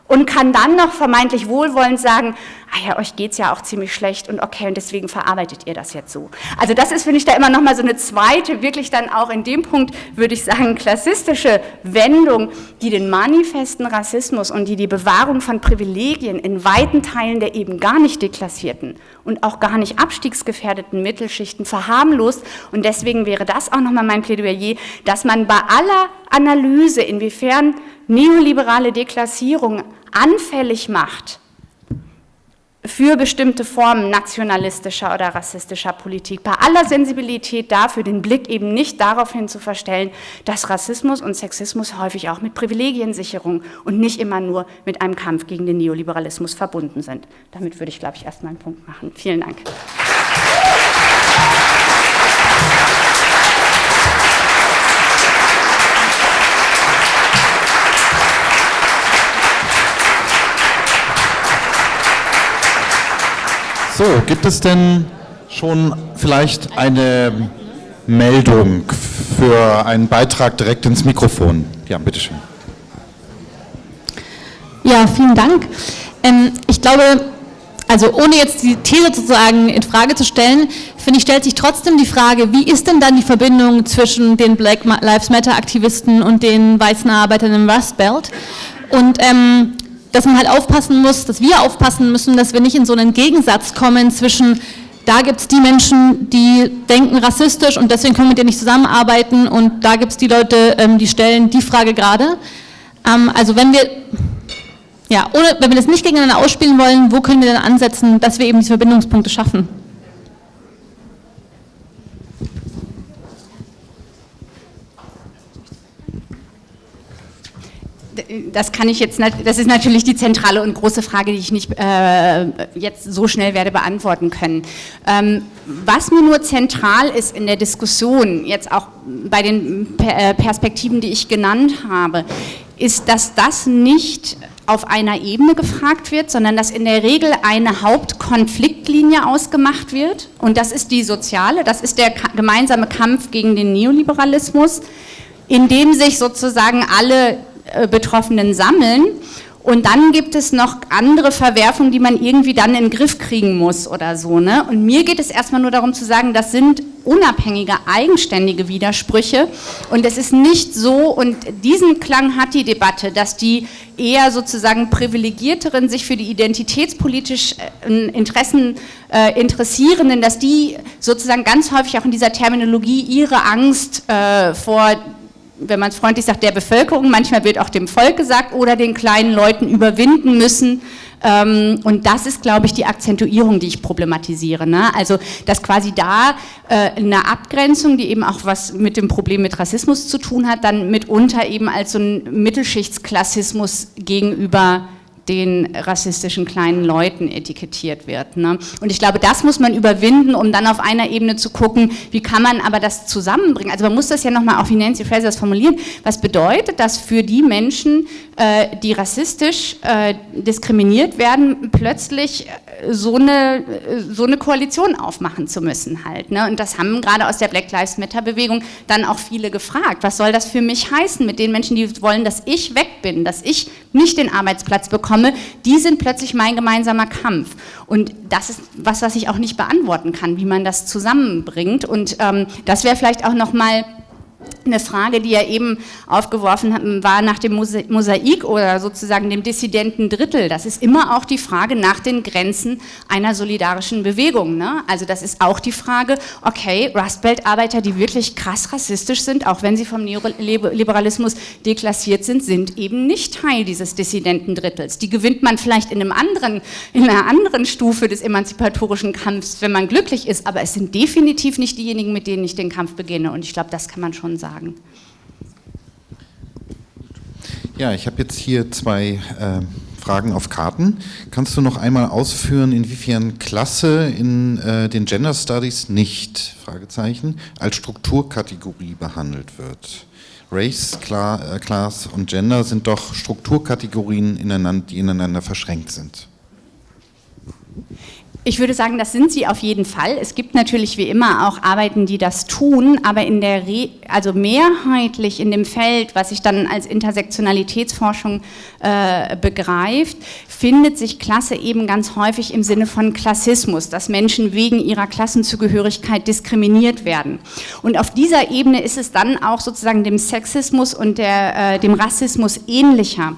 und kann dann noch vermeintlich wohlwollend sagen, ah ja, euch geht es ja auch ziemlich schlecht und okay, und deswegen verarbeitet ihr das jetzt so. Also das ist, finde ich, da immer noch mal so eine zweite, wirklich dann auch in dem Punkt, würde ich sagen, klassistische Wendung, die den manifesten Rassismus und die die Bewahrung von Privilegien in weiten Teilen der eben gar nicht deklassierten und auch gar nicht abstiegsgefährdeten Mittelschichten verharmlost. Und deswegen wäre das auch noch mal mein Plädoyer, dass man bei aller Analyse, inwiefern neoliberale Deklassierung anfällig macht für bestimmte Formen nationalistischer oder rassistischer Politik, bei aller Sensibilität dafür, den Blick eben nicht darauf hin zu verstellen, dass Rassismus und Sexismus häufig auch mit Privilegiensicherung und nicht immer nur mit einem Kampf gegen den Neoliberalismus verbunden sind. Damit würde ich, glaube ich, erstmal einen Punkt machen. Vielen Dank. So, gibt es denn schon vielleicht eine Meldung für einen Beitrag direkt ins Mikrofon? Ja, bitteschön. Ja, vielen Dank. Ähm, ich glaube, also ohne jetzt die These sozusagen in Frage zu stellen, finde ich, stellt sich trotzdem die Frage, wie ist denn dann die Verbindung zwischen den Black Lives Matter Aktivisten und den weißen Arbeitern im Rust Belt? Und ähm, dass man halt aufpassen muss, dass wir aufpassen müssen, dass wir nicht in so einen Gegensatz kommen zwischen da gibt es die Menschen, die denken rassistisch und deswegen können wir mit denen nicht zusammenarbeiten und da gibt es die Leute, ähm, die stellen die Frage gerade. Ähm, also wenn wir, ja, ohne, wenn wir das nicht gegeneinander ausspielen wollen, wo können wir denn ansetzen, dass wir eben diese Verbindungspunkte schaffen? Das kann ich jetzt, das ist natürlich die zentrale und große Frage, die ich nicht äh, jetzt so schnell werde beantworten können. Ähm, was mir nur zentral ist in der Diskussion, jetzt auch bei den äh, Perspektiven, die ich genannt habe, ist, dass das nicht auf einer Ebene gefragt wird, sondern dass in der Regel eine Hauptkonfliktlinie ausgemacht wird und das ist die soziale, das ist der gemeinsame Kampf gegen den Neoliberalismus, in dem sich sozusagen alle Betroffenen sammeln Und dann gibt es noch andere Verwerfungen, die man irgendwie dann in den Griff kriegen muss oder so. Ne? Und mir geht es erstmal nur darum zu sagen, das sind unabhängige, eigenständige Widersprüche. Und es ist nicht so, und diesen Klang hat die Debatte, dass die eher sozusagen privilegierteren, sich für die identitätspolitischen äh, Interessen äh, Interessierenden, dass die sozusagen ganz häufig auch in dieser Terminologie ihre Angst äh, vor wenn man es freundlich sagt, der Bevölkerung, manchmal wird auch dem Volk gesagt, oder den kleinen Leuten überwinden müssen. Ähm, und das ist, glaube ich, die Akzentuierung, die ich problematisiere. Ne? Also, dass quasi da äh, eine Abgrenzung, die eben auch was mit dem Problem mit Rassismus zu tun hat, dann mitunter eben als so ein Mittelschichtsklassismus gegenüber den rassistischen kleinen Leuten etikettiert wird. Ne? Und ich glaube, das muss man überwinden, um dann auf einer Ebene zu gucken, wie kann man aber das zusammenbringen. Also man muss das ja nochmal auch wie Nancy Fraser formulieren. Was bedeutet das für die Menschen, äh, die rassistisch äh, diskriminiert werden, plötzlich äh, so eine, so eine Koalition aufmachen zu müssen halt. Ne? Und das haben gerade aus der Black Lives Matter Bewegung dann auch viele gefragt. Was soll das für mich heißen mit den Menschen, die wollen, dass ich weg bin, dass ich nicht den Arbeitsplatz bekomme, die sind plötzlich mein gemeinsamer Kampf. Und das ist was, was ich auch nicht beantworten kann, wie man das zusammenbringt. Und ähm, das wäre vielleicht auch nochmal eine Frage, die er eben aufgeworfen war nach dem Mosaik oder sozusagen dem dissidenten Drittel. Das ist immer auch die Frage nach den Grenzen einer solidarischen Bewegung. Ne? Also das ist auch die Frage, okay, Rustbelt-Arbeiter, die wirklich krass rassistisch sind, auch wenn sie vom Neoliberalismus deklassiert sind, sind eben nicht Teil dieses dissidenten Drittels. Die gewinnt man vielleicht in, einem anderen, in einer anderen Stufe des emanzipatorischen Kampfs, wenn man glücklich ist, aber es sind definitiv nicht diejenigen, mit denen ich den Kampf beginne. Und ich glaube, das kann man schon sagen sagen. Ja, ich habe jetzt hier zwei äh, Fragen auf Karten. Kannst du noch einmal ausführen, inwiefern Klasse in äh, den Gender Studies nicht, Fragezeichen, als Strukturkategorie behandelt wird? Race, äh, Class und Gender sind doch Strukturkategorien, die ineinander verschränkt sind. Ich würde sagen, das sind sie auf jeden Fall. Es gibt natürlich wie immer auch Arbeiten, die das tun, aber in der Re also mehrheitlich in dem Feld, was sich dann als Intersektionalitätsforschung äh, begreift, findet sich Klasse eben ganz häufig im Sinne von Klassismus, dass Menschen wegen ihrer Klassenzugehörigkeit diskriminiert werden. Und auf dieser Ebene ist es dann auch sozusagen dem Sexismus und der, äh, dem Rassismus ähnlicher.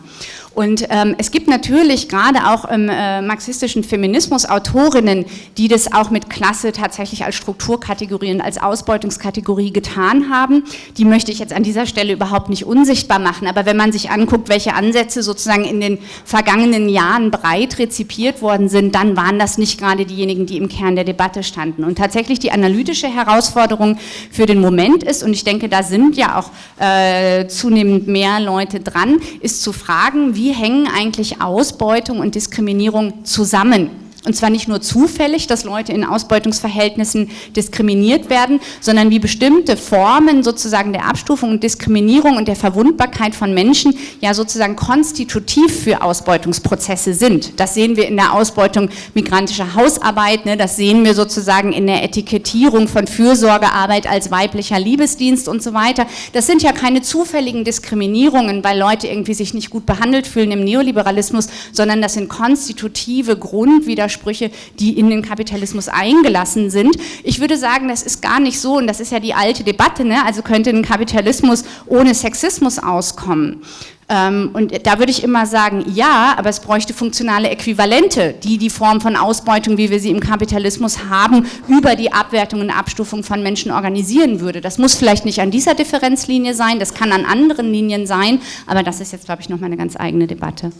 Und ähm, es gibt natürlich gerade auch im äh, marxistischen Feminismus Autorinnen, die das auch mit Klasse tatsächlich als Strukturkategorie und als Ausbeutungskategorie getan haben. Die möchte ich jetzt an dieser Stelle überhaupt nicht unsichtbar machen. Aber wenn man sich anguckt, welche Ansätze sozusagen in den vergangenen Jahren breit rezipiert worden sind, dann waren das nicht gerade diejenigen, die im Kern der Debatte standen. Und tatsächlich die analytische Herausforderung für den Moment ist, und ich denke, da sind ja auch äh, zunehmend mehr Leute dran, ist zu fragen, wie wie hängen eigentlich Ausbeutung und Diskriminierung zusammen? Und zwar nicht nur zufällig, dass Leute in Ausbeutungsverhältnissen diskriminiert werden, sondern wie bestimmte Formen sozusagen der Abstufung und Diskriminierung und der Verwundbarkeit von Menschen ja sozusagen konstitutiv für Ausbeutungsprozesse sind. Das sehen wir in der Ausbeutung migrantischer Hausarbeit, ne? das sehen wir sozusagen in der Etikettierung von Fürsorgearbeit als weiblicher Liebesdienst und so weiter. Das sind ja keine zufälligen Diskriminierungen, weil Leute irgendwie sich nicht gut behandelt fühlen im Neoliberalismus, sondern das sind konstitutive Grundwidersprüche Widersprüche, die in den Kapitalismus eingelassen sind. Ich würde sagen, das ist gar nicht so, und das ist ja die alte Debatte, ne? also könnte ein Kapitalismus ohne Sexismus auskommen. Ähm, und da würde ich immer sagen, ja, aber es bräuchte funktionale Äquivalente, die die Form von Ausbeutung, wie wir sie im Kapitalismus haben, über die Abwertung und Abstufung von Menschen organisieren würde. Das muss vielleicht nicht an dieser Differenzlinie sein, das kann an anderen Linien sein, aber das ist jetzt, glaube ich, nochmal eine ganz eigene Debatte.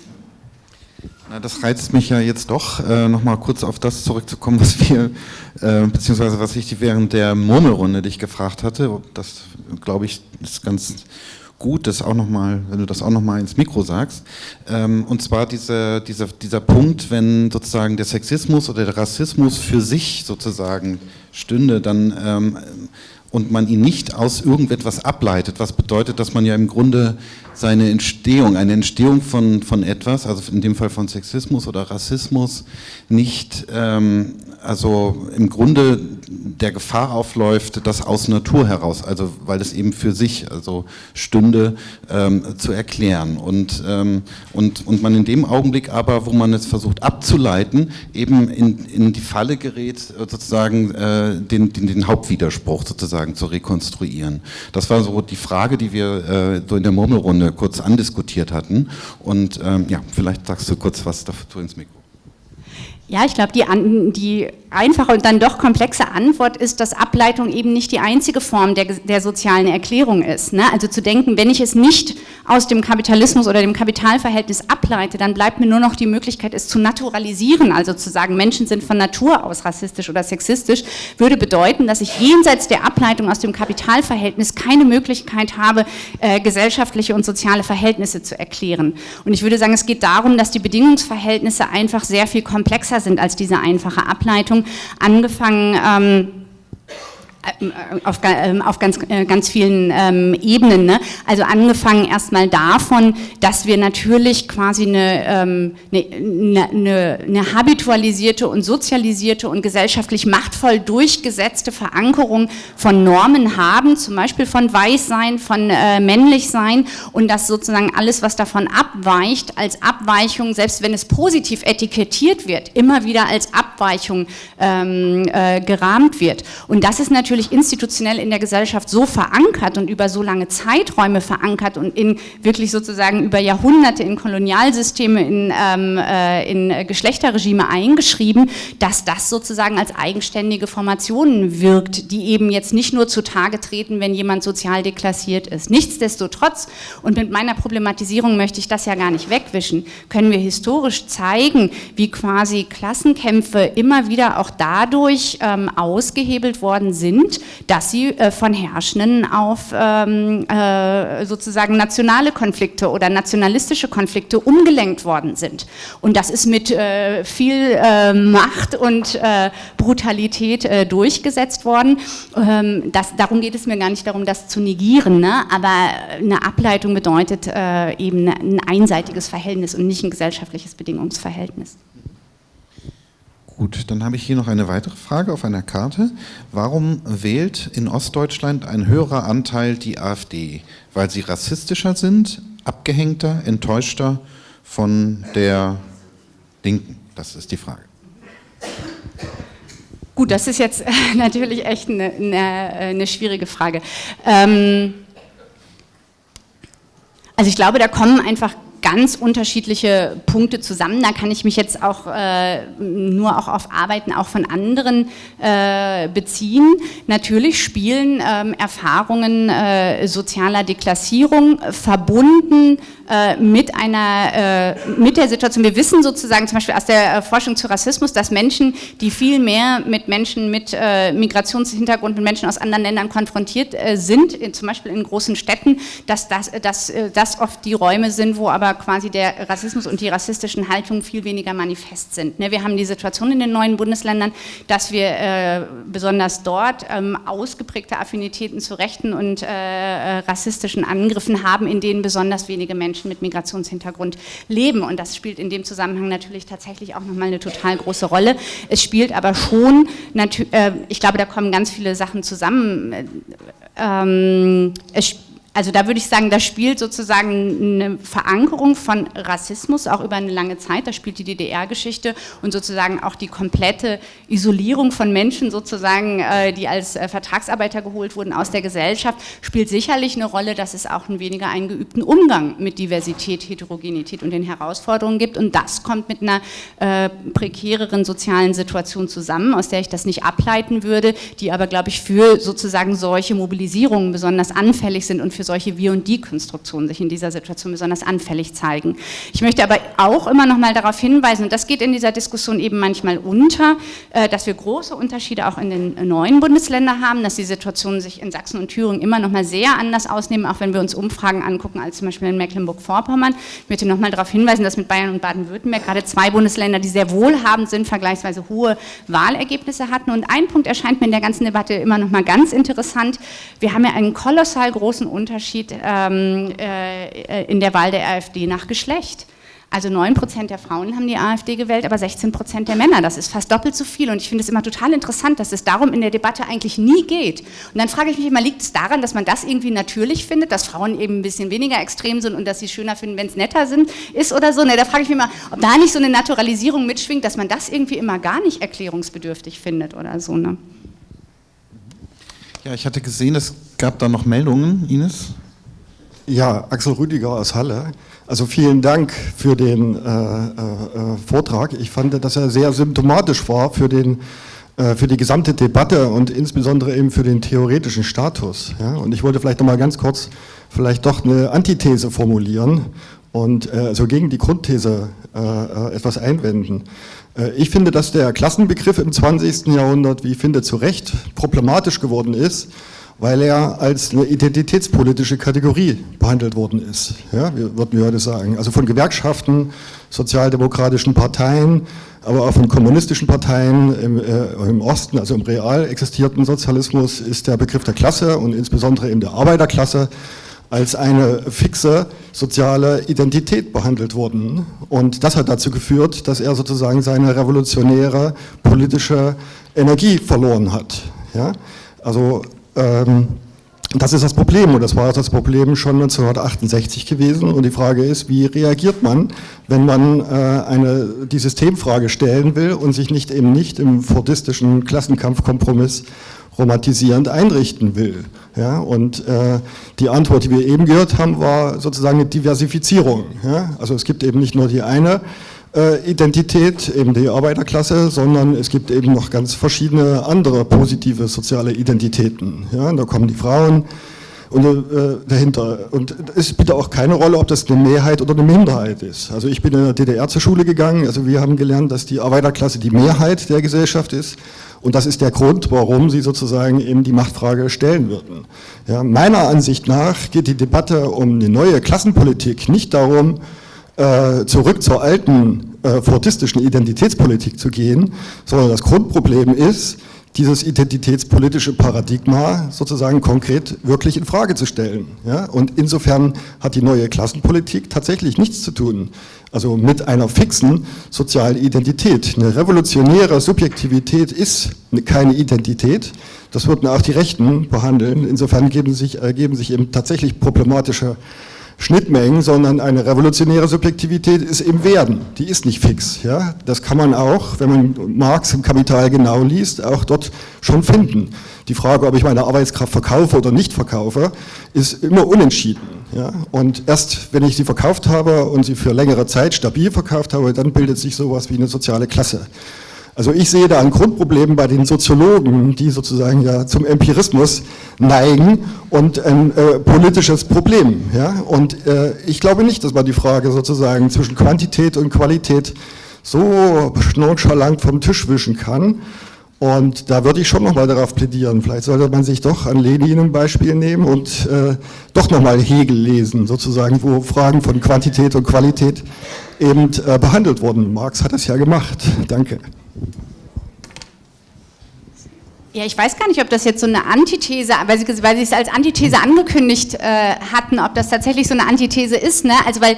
Das reizt mich ja jetzt doch, äh, nochmal kurz auf das zurückzukommen, was wir, äh, beziehungsweise was ich während der Murmelrunde dich gefragt hatte. Das, glaube ich, ist ganz gut, das auch noch mal, wenn du das auch nochmal ins Mikro sagst. Ähm, und zwar diese, dieser, dieser Punkt, wenn sozusagen der Sexismus oder der Rassismus für sich sozusagen stünde, dann ähm, und man ihn nicht aus irgendetwas ableitet, was bedeutet, dass man ja im Grunde seine Entstehung, eine Entstehung von, von etwas, also in dem Fall von Sexismus oder Rassismus, nicht, ähm, also im Grunde der Gefahr aufläuft, das aus Natur heraus, also weil es eben für sich also stünde, ähm, zu erklären. Und, ähm, und, und man in dem Augenblick aber, wo man es versucht abzuleiten, eben in, in die Falle gerät, sozusagen äh, den, den, den Hauptwiderspruch sozusagen zu rekonstruieren. Das war so die Frage, die wir äh, so in der Murmelrunde kurz andiskutiert hatten. Und ähm, ja, vielleicht sagst du kurz was dazu ins Mikro. Ja, ich glaube, die, die einfache und dann doch komplexe Antwort ist, dass Ableitung eben nicht die einzige Form der, der sozialen Erklärung ist. Ne? Also zu denken, wenn ich es nicht aus dem Kapitalismus oder dem Kapitalverhältnis ableite, dann bleibt mir nur noch die Möglichkeit, es zu naturalisieren, also zu sagen, Menschen sind von Natur aus rassistisch oder sexistisch, würde bedeuten, dass ich jenseits der Ableitung aus dem Kapitalverhältnis keine Möglichkeit habe, äh, gesellschaftliche und soziale Verhältnisse zu erklären. Und ich würde sagen, es geht darum, dass die Bedingungsverhältnisse einfach sehr viel komplexer sind als diese einfache Ableitung angefangen ähm, äh, auf, ähm, auf ganz, äh, ganz vielen ähm, Ebenen. Ne? Also angefangen erstmal davon, dass wir natürlich quasi eine, ähm, eine, eine, eine, habitualisierte und sozialisierte und gesellschaftlich machtvoll durchgesetzte Verankerung von Normen haben, zum Beispiel von Weißsein, von äh, Männlichsein und dass sozusagen alles, was davon abweicht, als Abweichung, selbst wenn es positiv etikettiert wird, immer wieder als Abweichung ähm, äh, gerahmt wird. Und das ist natürlich natürlich institutionell in der Gesellschaft so verankert und über so lange Zeiträume verankert und in wirklich sozusagen über Jahrhunderte in Kolonialsysteme, in, ähm, äh, in Geschlechterregime eingeschrieben, dass das sozusagen als eigenständige Formationen wirkt, die eben jetzt nicht nur zutage treten, wenn jemand sozial deklassiert ist. Nichtsdestotrotz, und mit meiner Problematisierung möchte ich das ja gar nicht wegwischen, können wir historisch zeigen, wie quasi Klassenkämpfe immer wieder auch dadurch ähm, ausgehebelt worden sind, sind, dass sie äh, von Herrschenden auf ähm, äh, sozusagen nationale Konflikte oder nationalistische Konflikte umgelenkt worden sind. Und das ist mit äh, viel äh, Macht und Brutalität durchgesetzt worden. Ähm, das, darum geht es mir gar nicht darum, das zu negieren, ne? aber eine Ableitung bedeutet eben ein einseitiges Verhältnis und nicht ein gesellschaftliches Bedingungsverhältnis. Gut, dann habe ich hier noch eine weitere Frage auf einer Karte. Warum wählt in Ostdeutschland ein höherer Anteil die AfD? Weil sie rassistischer sind, abgehängter, enttäuschter von der Linken? Das ist die Frage. Gut, das ist jetzt natürlich echt eine, eine, eine schwierige Frage. Ähm, also ich glaube, da kommen einfach ganz unterschiedliche Punkte zusammen. Da kann ich mich jetzt auch äh, nur auch auf Arbeiten auch von anderen äh, beziehen. Natürlich spielen ähm, Erfahrungen äh, sozialer Deklassierung verbunden äh, mit einer äh, mit der Situation. Wir wissen sozusagen zum Beispiel aus der äh, Forschung zu Rassismus, dass Menschen, die viel mehr mit Menschen mit Migrationshintergrund, mit Menschen aus anderen Ländern konfrontiert sind, in, zum Beispiel in großen Städten, dass das, dass das oft die Räume sind, wo aber quasi der Rassismus und die rassistischen Haltungen viel weniger manifest sind. Ne? Wir haben die Situation in den neuen Bundesländern, dass wir äh, besonders dort ähm, ausgeprägte Affinitäten zu rechten und äh, äh, rassistischen Angriffen haben, in denen besonders wenige Menschen mit Migrationshintergrund leben. Und das spielt in dem Zusammenhang natürlich tatsächlich auch nochmal eine total große Rolle. Es spielt aber schon, ich glaube, da kommen ganz viele Sachen zusammen. Ähm, es spielt also da würde ich sagen, da spielt sozusagen eine Verankerung von Rassismus auch über eine lange Zeit, da spielt die DDR-Geschichte und sozusagen auch die komplette Isolierung von Menschen sozusagen, äh, die als äh, Vertragsarbeiter geholt wurden aus der Gesellschaft, spielt sicherlich eine Rolle, dass es auch einen weniger eingeübten Umgang mit Diversität, Heterogenität und den Herausforderungen gibt. Und das kommt mit einer äh, prekäreren sozialen Situation zusammen, aus der ich das nicht ableiten würde, die aber, glaube ich, für sozusagen solche Mobilisierungen besonders anfällig sind und für solche Wir- und Die-Konstruktionen sich in dieser Situation besonders anfällig zeigen. Ich möchte aber auch immer noch mal darauf hinweisen, und das geht in dieser Diskussion eben manchmal unter, äh, dass wir große Unterschiede auch in den neuen Bundesländern haben, dass die Situationen sich in Sachsen und Thüringen immer noch mal sehr anders ausnehmen, auch wenn wir uns Umfragen angucken als zum Beispiel in Mecklenburg-Vorpommern. Ich möchte noch mal darauf hinweisen, dass mit Bayern und Baden-Württemberg gerade zwei Bundesländer, die sehr wohlhabend sind, vergleichsweise hohe Wahlergebnisse hatten. Und ein Punkt erscheint mir in der ganzen Debatte immer noch mal ganz interessant. Wir haben ja einen kolossal großen Unterschied Unterschied ähm, äh, in der Wahl der AfD nach Geschlecht. Also 9% der Frauen haben die AfD gewählt, aber 16% der Männer. Das ist fast doppelt so viel. Und ich finde es immer total interessant, dass es darum in der Debatte eigentlich nie geht. Und dann frage ich mich immer, liegt es daran, dass man das irgendwie natürlich findet, dass Frauen eben ein bisschen weniger extrem sind und dass sie schöner finden, wenn es netter sind, ist oder so? Ne, da frage ich mich immer, ob da nicht so eine Naturalisierung mitschwingt, dass man das irgendwie immer gar nicht erklärungsbedürftig findet oder so. Ne? Ja, ich hatte gesehen, es gab da noch Meldungen, Ines. Ja, Axel Rüdiger aus Halle. Also vielen Dank für den äh, äh, Vortrag. Ich fand, dass er sehr symptomatisch war für, den, äh, für die gesamte Debatte und insbesondere eben für den theoretischen Status. Ja? Und ich wollte vielleicht noch mal ganz kurz vielleicht doch eine Antithese formulieren und äh, also gegen die Grundthese äh, äh, etwas einwenden. Ich finde, dass der Klassenbegriff im 20. Jahrhundert, wie ich finde, zu Recht problematisch geworden ist, weil er als eine identitätspolitische Kategorie behandelt worden ist, ja, würden wir heute sagen. Also von Gewerkschaften, sozialdemokratischen Parteien, aber auch von kommunistischen Parteien im, äh, im, Osten, also im real existierten Sozialismus, ist der Begriff der Klasse und insbesondere eben der Arbeiterklasse als eine fixe soziale Identität behandelt worden. Und das hat dazu geführt, dass er sozusagen seine revolutionäre politische Energie verloren hat. Ja? Also ähm, das ist das Problem und das war das Problem schon 1968 gewesen und die Frage ist, wie reagiert man, wenn man äh, eine, die Systemfrage stellen will und sich nicht eben nicht im fordistischen Klassenkampfkompromiss romantisierend einrichten will. Ja, und äh, die Antwort, die wir eben gehört haben, war sozusagen eine Diversifizierung. Ja? Also es gibt eben nicht nur die eine äh, Identität, eben die Arbeiterklasse, sondern es gibt eben noch ganz verschiedene andere positive soziale Identitäten. Ja, da kommen die Frauen und, äh, dahinter. Und es spielt auch keine Rolle, ob das eine Mehrheit oder eine Minderheit ist. Also ich bin in der DDR zur Schule gegangen, also wir haben gelernt, dass die Arbeiterklasse die Mehrheit der Gesellschaft ist und das ist der Grund, warum sie sozusagen eben die Machtfrage stellen würden. Ja, meiner Ansicht nach geht die Debatte um eine neue Klassenpolitik nicht darum, äh, zurück zur alten äh, fordistischen Identitätspolitik zu gehen, sondern das Grundproblem ist, dieses identitätspolitische Paradigma sozusagen konkret wirklich in Frage zu stellen. Ja? Und insofern hat die neue Klassenpolitik tatsächlich nichts zu tun, also mit einer fixen sozialen Identität. Eine revolutionäre Subjektivität ist keine Identität, das würden auch die Rechten behandeln. Insofern geben sich, ergeben sich eben tatsächlich problematische Schnittmengen, sondern eine revolutionäre Subjektivität ist im Werden, die ist nicht fix. Ja? Das kann man auch, wenn man Marx im Kapital genau liest, auch dort schon finden. Die Frage, ob ich meine Arbeitskraft verkaufe oder nicht verkaufe, ist immer unentschieden. Ja? Und erst wenn ich sie verkauft habe und sie für längere Zeit stabil verkauft habe, dann bildet sich sowas wie eine soziale Klasse. Also ich sehe da ein Grundproblem bei den Soziologen, die sozusagen ja zum Empirismus neigen und ein äh, politisches Problem. Ja? Und äh, ich glaube nicht, dass man die Frage sozusagen zwischen Quantität und Qualität so nonchalant vom Tisch wischen kann. Und da würde ich schon nochmal darauf plädieren, vielleicht sollte man sich doch an Lenin ein Beispiel nehmen und äh, doch nochmal Hegel lesen, sozusagen, wo Fragen von Quantität und Qualität eben äh, behandelt wurden. Marx hat das ja gemacht. Danke. Ja, ich weiß gar nicht, ob das jetzt so eine Antithese, weil Sie, weil Sie es als Antithese angekündigt äh, hatten, ob das tatsächlich so eine Antithese ist. Ne? Also weil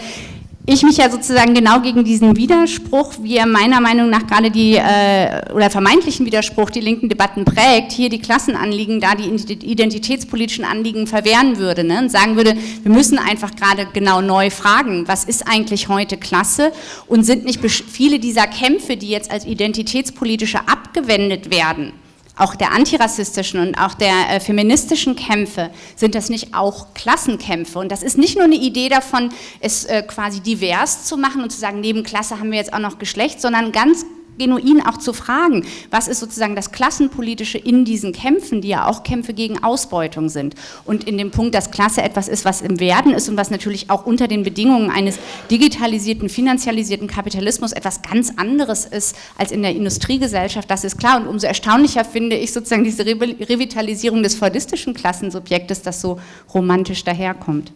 ich mich ja sozusagen genau gegen diesen Widerspruch, wie er meiner Meinung nach gerade die, äh, oder vermeintlichen Widerspruch, die linken Debatten prägt, hier die Klassenanliegen, da die identitätspolitischen Anliegen verwehren würde ne? und sagen würde, wir müssen einfach gerade genau neu fragen, was ist eigentlich heute Klasse und sind nicht viele dieser Kämpfe, die jetzt als identitätspolitische abgewendet werden, auch der antirassistischen und auch der äh, feministischen Kämpfe, sind das nicht auch Klassenkämpfe? Und das ist nicht nur eine Idee davon, es äh, quasi divers zu machen und zu sagen, neben Klasse haben wir jetzt auch noch Geschlecht, sondern ganz genuin auch zu fragen, was ist sozusagen das Klassenpolitische in diesen Kämpfen, die ja auch Kämpfe gegen Ausbeutung sind. Und in dem Punkt, dass Klasse etwas ist, was im Werden ist und was natürlich auch unter den Bedingungen eines digitalisierten, finanzialisierten Kapitalismus etwas ganz anderes ist als in der Industriegesellschaft, das ist klar. Und umso erstaunlicher finde ich sozusagen diese Revitalisierung des fordistischen Klassensubjektes, das so romantisch daherkommt.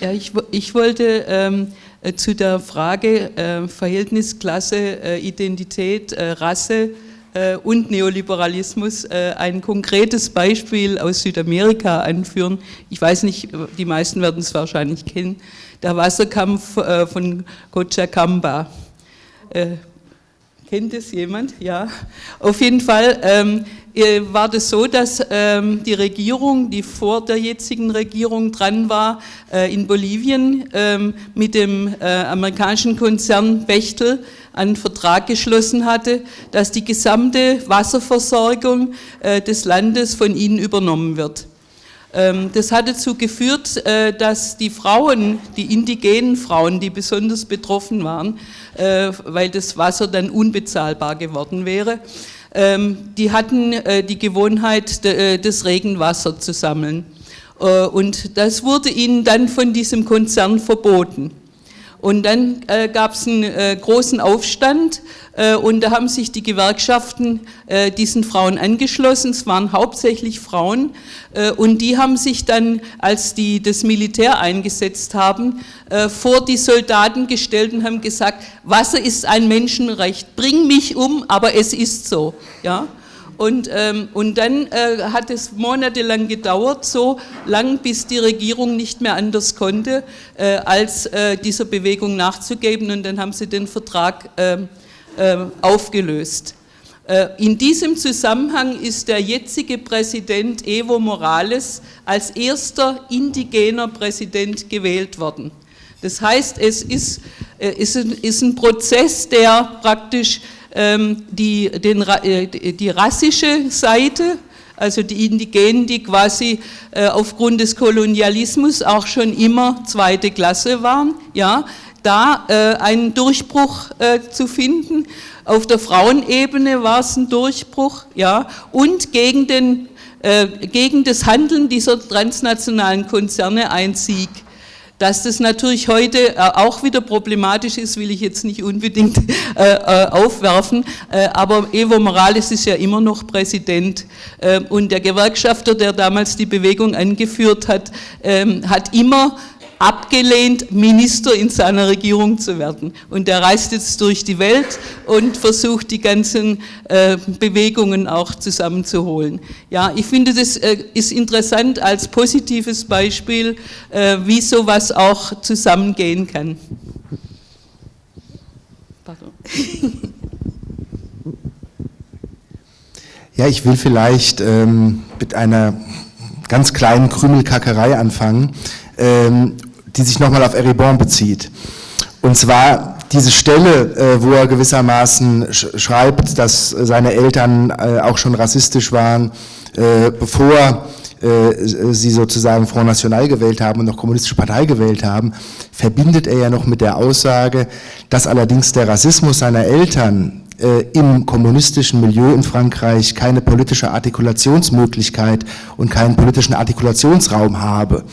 Ja, ich, ich wollte ähm, äh, zu der Frage äh, Verhältnis Klasse, äh, Identität, äh, Rasse äh, und Neoliberalismus ein konkretes Beispiel aus Südamerika anführen. Ich weiß nicht, die meisten werden es wahrscheinlich kennen. Der Wasserkampf von Cochabamba. Kennt es jemand? Ja. Auf jeden Fall ähm, äh, war das so, dass ähm, die Regierung, die vor der jetzigen Regierung dran war, äh, in Bolivien ähm, mit dem äh, amerikanischen Konzern Bechtel einen Vertrag geschlossen hatte, dass die gesamte Wasserversorgung äh, des Landes von ihnen übernommen wird. Ähm, das hat dazu geführt, äh, dass die Frauen, die indigenen Frauen, die besonders betroffen waren, äh, weil das Wasser dann unbezahlbar geworden wäre, die hatten äh, die Gewohnheit, das Regenwasser zu sammeln. Und das wurde ihnen dann von diesem Konzern verboten. Und dann äh, gab es einen äh, großen Aufstand äh, und da haben sich die Gewerkschaften äh, diesen Frauen angeschlossen. Es waren hauptsächlich Frauen äh, und die haben sich dann, als die das Militär eingesetzt haben, äh, vor die Soldaten gestellt und haben gesagt, Wasser ist ein Menschenrecht, bring mich um, aber es ist so. Ja? Und, ähm, und dann äh, hat es monatelang gedauert, so lang, bis die Regierung nicht mehr anders konnte, äh, als äh, dieser Bewegung nachzugeben. Und dann haben sie den Vertrag ähm, äh, aufgelöst. Äh, in diesem Zusammenhang ist der jetzige Präsident Evo Morales als erster indigener Präsident gewählt worden. Das heißt, es ist, äh, ist, ein, ist ein Prozess, der praktisch die, den, äh, die rassische Seite, also die Indigenen, die quasi äh, aufgrund des Kolonialismus auch schon immer zweite Klasse waren, ja, da äh, einen Durchbruch zu finden. Auf der Frauenebene war es ein Durchbruch, ja, und gegen, den, gegen das Handeln dieser transnationalen Konzerne ein Sieg. Dass das natürlich heute äh, auch wieder problematisch ist, will ich jetzt nicht unbedingt äh, äh, aufwerfen, aber Evo Morales ist ja immer noch Präsident. Und der Gewerkschafter, der damals die Bewegung angeführt hat, ähm, hat immer abgelehnt, Minister in seiner Regierung zu werden. Und er reist jetzt durch die Welt und versucht, die ganzen äh, Bewegungen auch zusammenzuholen. Ja, ich finde, das äh, ist interessant als positives Beispiel, äh, wie sowas auch zusammengehen kann. Pardon. Ja, ich will vielleicht ähm, mit einer ganz kleinen Krümelkackerei anfangen. Ähm, die sich nochmal auf Eribon bezieht. Und zwar diese Stelle, äh, wo er gewissermaßen schreibt, dass seine Eltern äh, auch schon rassistisch waren, äh, bevor sie sozusagen Front National gewählt haben und noch Kommunistische Partei gewählt haben, verbindet er ja noch mit der Aussage, dass allerdings der Rassismus seiner Eltern im kommunistischen Milieu in Frankreich keine politische Artikulationsmöglichkeit und keinen politischen Artikulationsraum habe.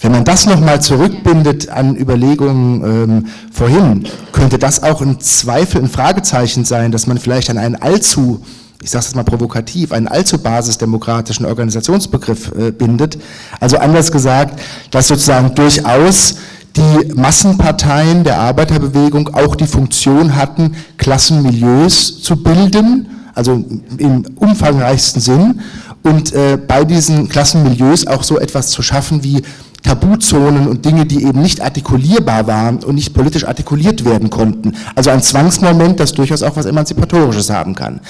Wenn man das nochmal zurückbindet an Überlegungen ähm, vorhin, könnte das auch ein Zweifel, ein Fragezeichen sein, dass man vielleicht an einen allzu, ich sage es mal provokativ, einen allzu basisdemokratischen Organisationsbegriff äh, bindet. Also anders gesagt, dass sozusagen durchaus die Massenparteien der Arbeiterbewegung auch die Funktion hatten, Klassenmilieus zu bilden, also im umfangreichsten Sinn, und äh, bei diesen Klassenmilieus auch so etwas zu schaffen wie Tabuzonen und Dinge, die eben nicht artikulierbar waren und nicht politisch artikuliert werden konnten. Also ein Zwangsmoment, das durchaus auch was Emanzipatorisches haben kann.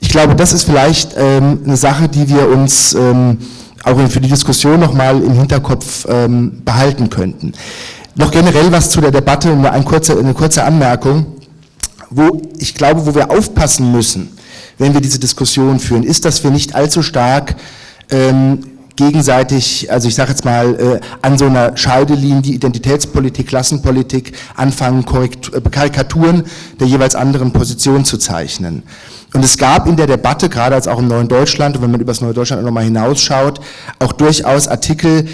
Ich glaube, das ist vielleicht ähm, eine Sache, die wir uns ähm, auch für die Diskussion nochmal im Hinterkopf ähm, behalten könnten. Noch generell was zu der Debatte, eine kurze, eine kurze Anmerkung, wo ich glaube, wo wir aufpassen müssen, wenn wir diese Diskussion führen, ist, dass wir nicht allzu stark ähm, gegenseitig, also ich sage jetzt mal, äh, an so einer Scheidelinie Identitätspolitik, Klassenpolitik anfangen, Korrektur, äh, Karikaturen der jeweils anderen Position zu zeichnen. Und es gab in der Debatte, gerade als auch im Neuen Deutschland, und wenn man über das Neue Deutschland nochmal hinausschaut, auch durchaus Artikel,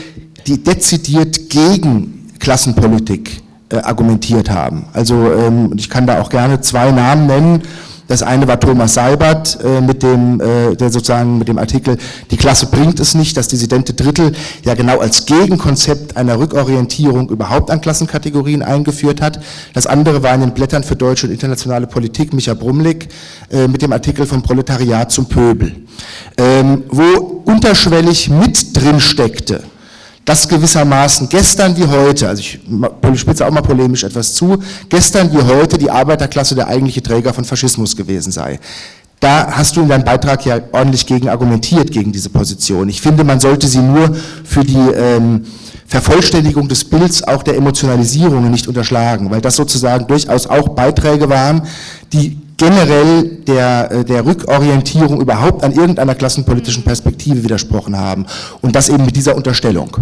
die dezidiert gegen Klassenpolitik äh, argumentiert haben. Also ähm, ich kann da auch gerne zwei Namen nennen, Das eine war Thomas Seibert äh, mit dem, äh, der sozusagen mit dem Artikel Die Klasse bringt es nicht, das dissidente Drittel ja genau als Gegenkonzept einer Rückorientierung überhaupt an Klassenkategorien eingeführt hat. Das andere war in den Blättern für deutsche und internationale Politik Micha Brumlik äh, mit dem Artikel vom Proletariat zum Pöbel, ähm, wo unterschwellig mit drin steckte, dass gewissermaßen gestern wie heute, also ich spitze auch mal polemisch etwas zu, gestern wie heute die Arbeiterklasse der eigentliche Träger von Faschismus gewesen sei. Da hast du in deinem Beitrag ja ordentlich gegen argumentiert, gegen diese Position. Ich finde, man sollte sie nur für die ähm, Vervollständigung des Bilds auch der Emotionalisierungen nicht unterschlagen, weil das sozusagen durchaus auch Beiträge waren, die generell der, äh, der Rückorientierung überhaupt an irgendeiner klassenpolitischen Perspektive widersprochen haben. Und das eben mit dieser Unterstellung.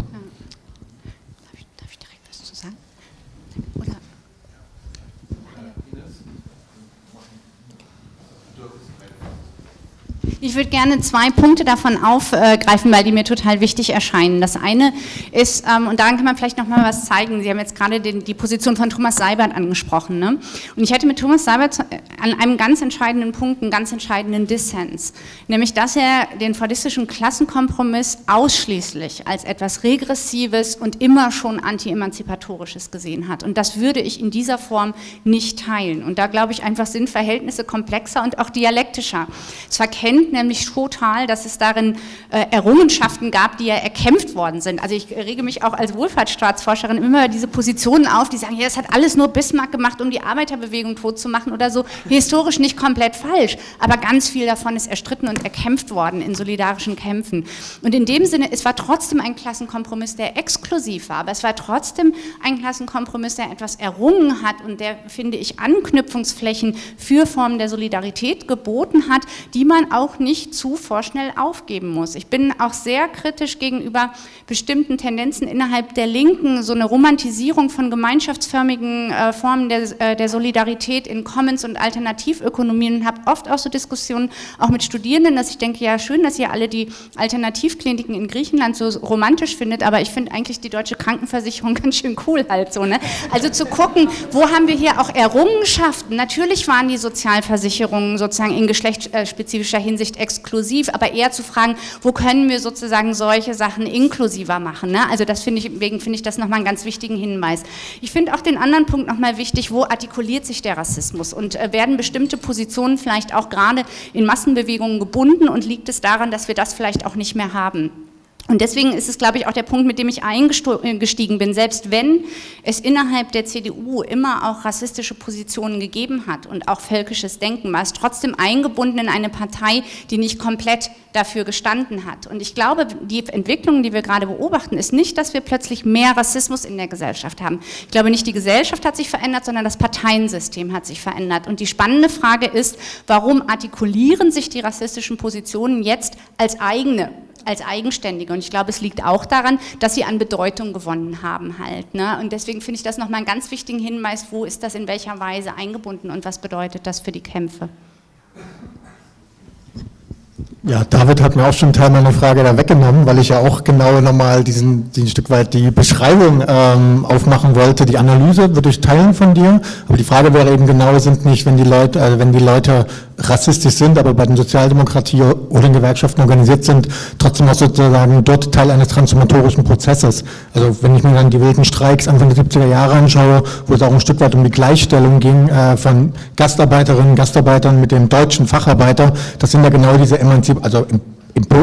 Ich würde gerne zwei Punkte davon aufgreifen, weil die mir total wichtig erscheinen. Das eine ist, ähm, und daran kann man vielleicht noch mal was zeigen, Sie haben jetzt gerade den, die Position von Thomas Seibert angesprochen. Ne? Und ich hätte mit Thomas Seibert an einem ganz entscheidenden Punkt einen ganz entscheidenden Dissens, nämlich dass er den fordistischen Klassenkompromiss ausschließlich als etwas Regressives und immer schon anti-emanzipatorisches gesehen hat. Und das würde ich in dieser Form nicht teilen. Und da glaube ich einfach sind Verhältnisse komplexer und auch dialektischer. Es verkennt stimmt nämlich total, dass es darin äh, Errungenschaften gab, die ja erkämpft worden sind. Also ich rege mich auch als Wohlfahrtsstaatsforscherin immer diese Positionen auf, die sagen, ja, das hat alles nur Bismarck gemacht, um die Arbeiterbewegung tot zu machen oder so. Historisch nicht komplett falsch, aber ganz viel davon ist erstritten und erkämpft worden in solidarischen Kämpfen. Und in dem Sinne, es war trotzdem ein Klassenkompromiss, der exklusiv war, aber es war trotzdem ein Klassenkompromiss, der etwas errungen hat und der, finde ich, Anknüpfungsflächen für Formen der Solidarität geboten hat, die man auch nicht zu vorschnell aufgeben muss. Ich bin auch sehr kritisch gegenüber bestimmten Tendenzen innerhalb der Linken, so eine Romantisierung von gemeinschaftsförmigen äh, Formen der, äh, der, Solidarität in Commons- und Alternativökonomien und habe oft auch so Diskussionen auch mit Studierenden, dass ich denke, ja schön, dass ihr alle die Alternativkliniken in Griechenland so romantisch findet, aber ich finde eigentlich die deutsche Krankenversicherung ganz schön cool halt so. Ne? Also zu gucken, wo haben wir hier auch Errungenschaften? Natürlich waren die Sozialversicherungen sozusagen in geschlechtsspezifischer Hinsicht Hinsicht exklusiv, aber eher zu fragen, wo können wir sozusagen solche Sachen inklusiver machen. Ne? Also das finde ich, deswegen finde ich das nochmal einen ganz wichtigen Hinweis. Ich finde auch den anderen Punkt nochmal wichtig, wo artikuliert sich der Rassismus und äh, werden bestimmte Positionen vielleicht auch gerade in Massenbewegungen gebunden und liegt es daran, dass wir das vielleicht auch nicht mehr haben. Und deswegen ist es, glaube ich, auch der Punkt, mit dem ich eingestiegen bin. Selbst wenn es innerhalb der CDU immer auch rassistische Positionen gegeben hat und auch völkisches Denken, war es trotzdem eingebunden in eine Partei, die nicht komplett dafür gestanden hat. Und ich glaube, die Entwicklung, die wir gerade beobachten, ist nicht, dass wir plötzlich mehr Rassismus in der Gesellschaft haben. Ich glaube nicht, die Gesellschaft hat sich verändert, sondern das Parteiensystem hat sich verändert. Und die spannende Frage ist, warum artikulieren sich die rassistischen Positionen jetzt als eigene als eigenständige. Und ich glaube, es liegt auch daran, dass sie an Bedeutung gewonnen haben halt. Ne? Und deswegen finde ich das nochmal einen ganz wichtigen Hinweis, wo ist das in welcher Weise eingebunden und was bedeutet das für die Kämpfe. Ja, David hat mir auch schon Teil meiner Frage da weggenommen, weil ich ja auch genau nochmal diesen, diesen Stück weit die Beschreibung ähm, aufmachen wollte. Die Analyse würde ich teilen von dir, aber die Frage wäre eben genau, sind nicht, wenn die Leute, also wenn die Leute rassistisch sind, aber bei den Sozialdemokratie oder den Gewerkschaften organisiert sind, trotzdem auch sozusagen dort Teil eines transformatorischen Prozesses. Also wenn ich mir dann die wilden Streiks Anfang der 70er Jahre anschaue, wo es auch ein Stück weit um die Gleichstellung ging äh, von Gastarbeiterinnen, Gastarbeitern mit dem deutschen Facharbeiter, das sind ja genau diese Emanzip, also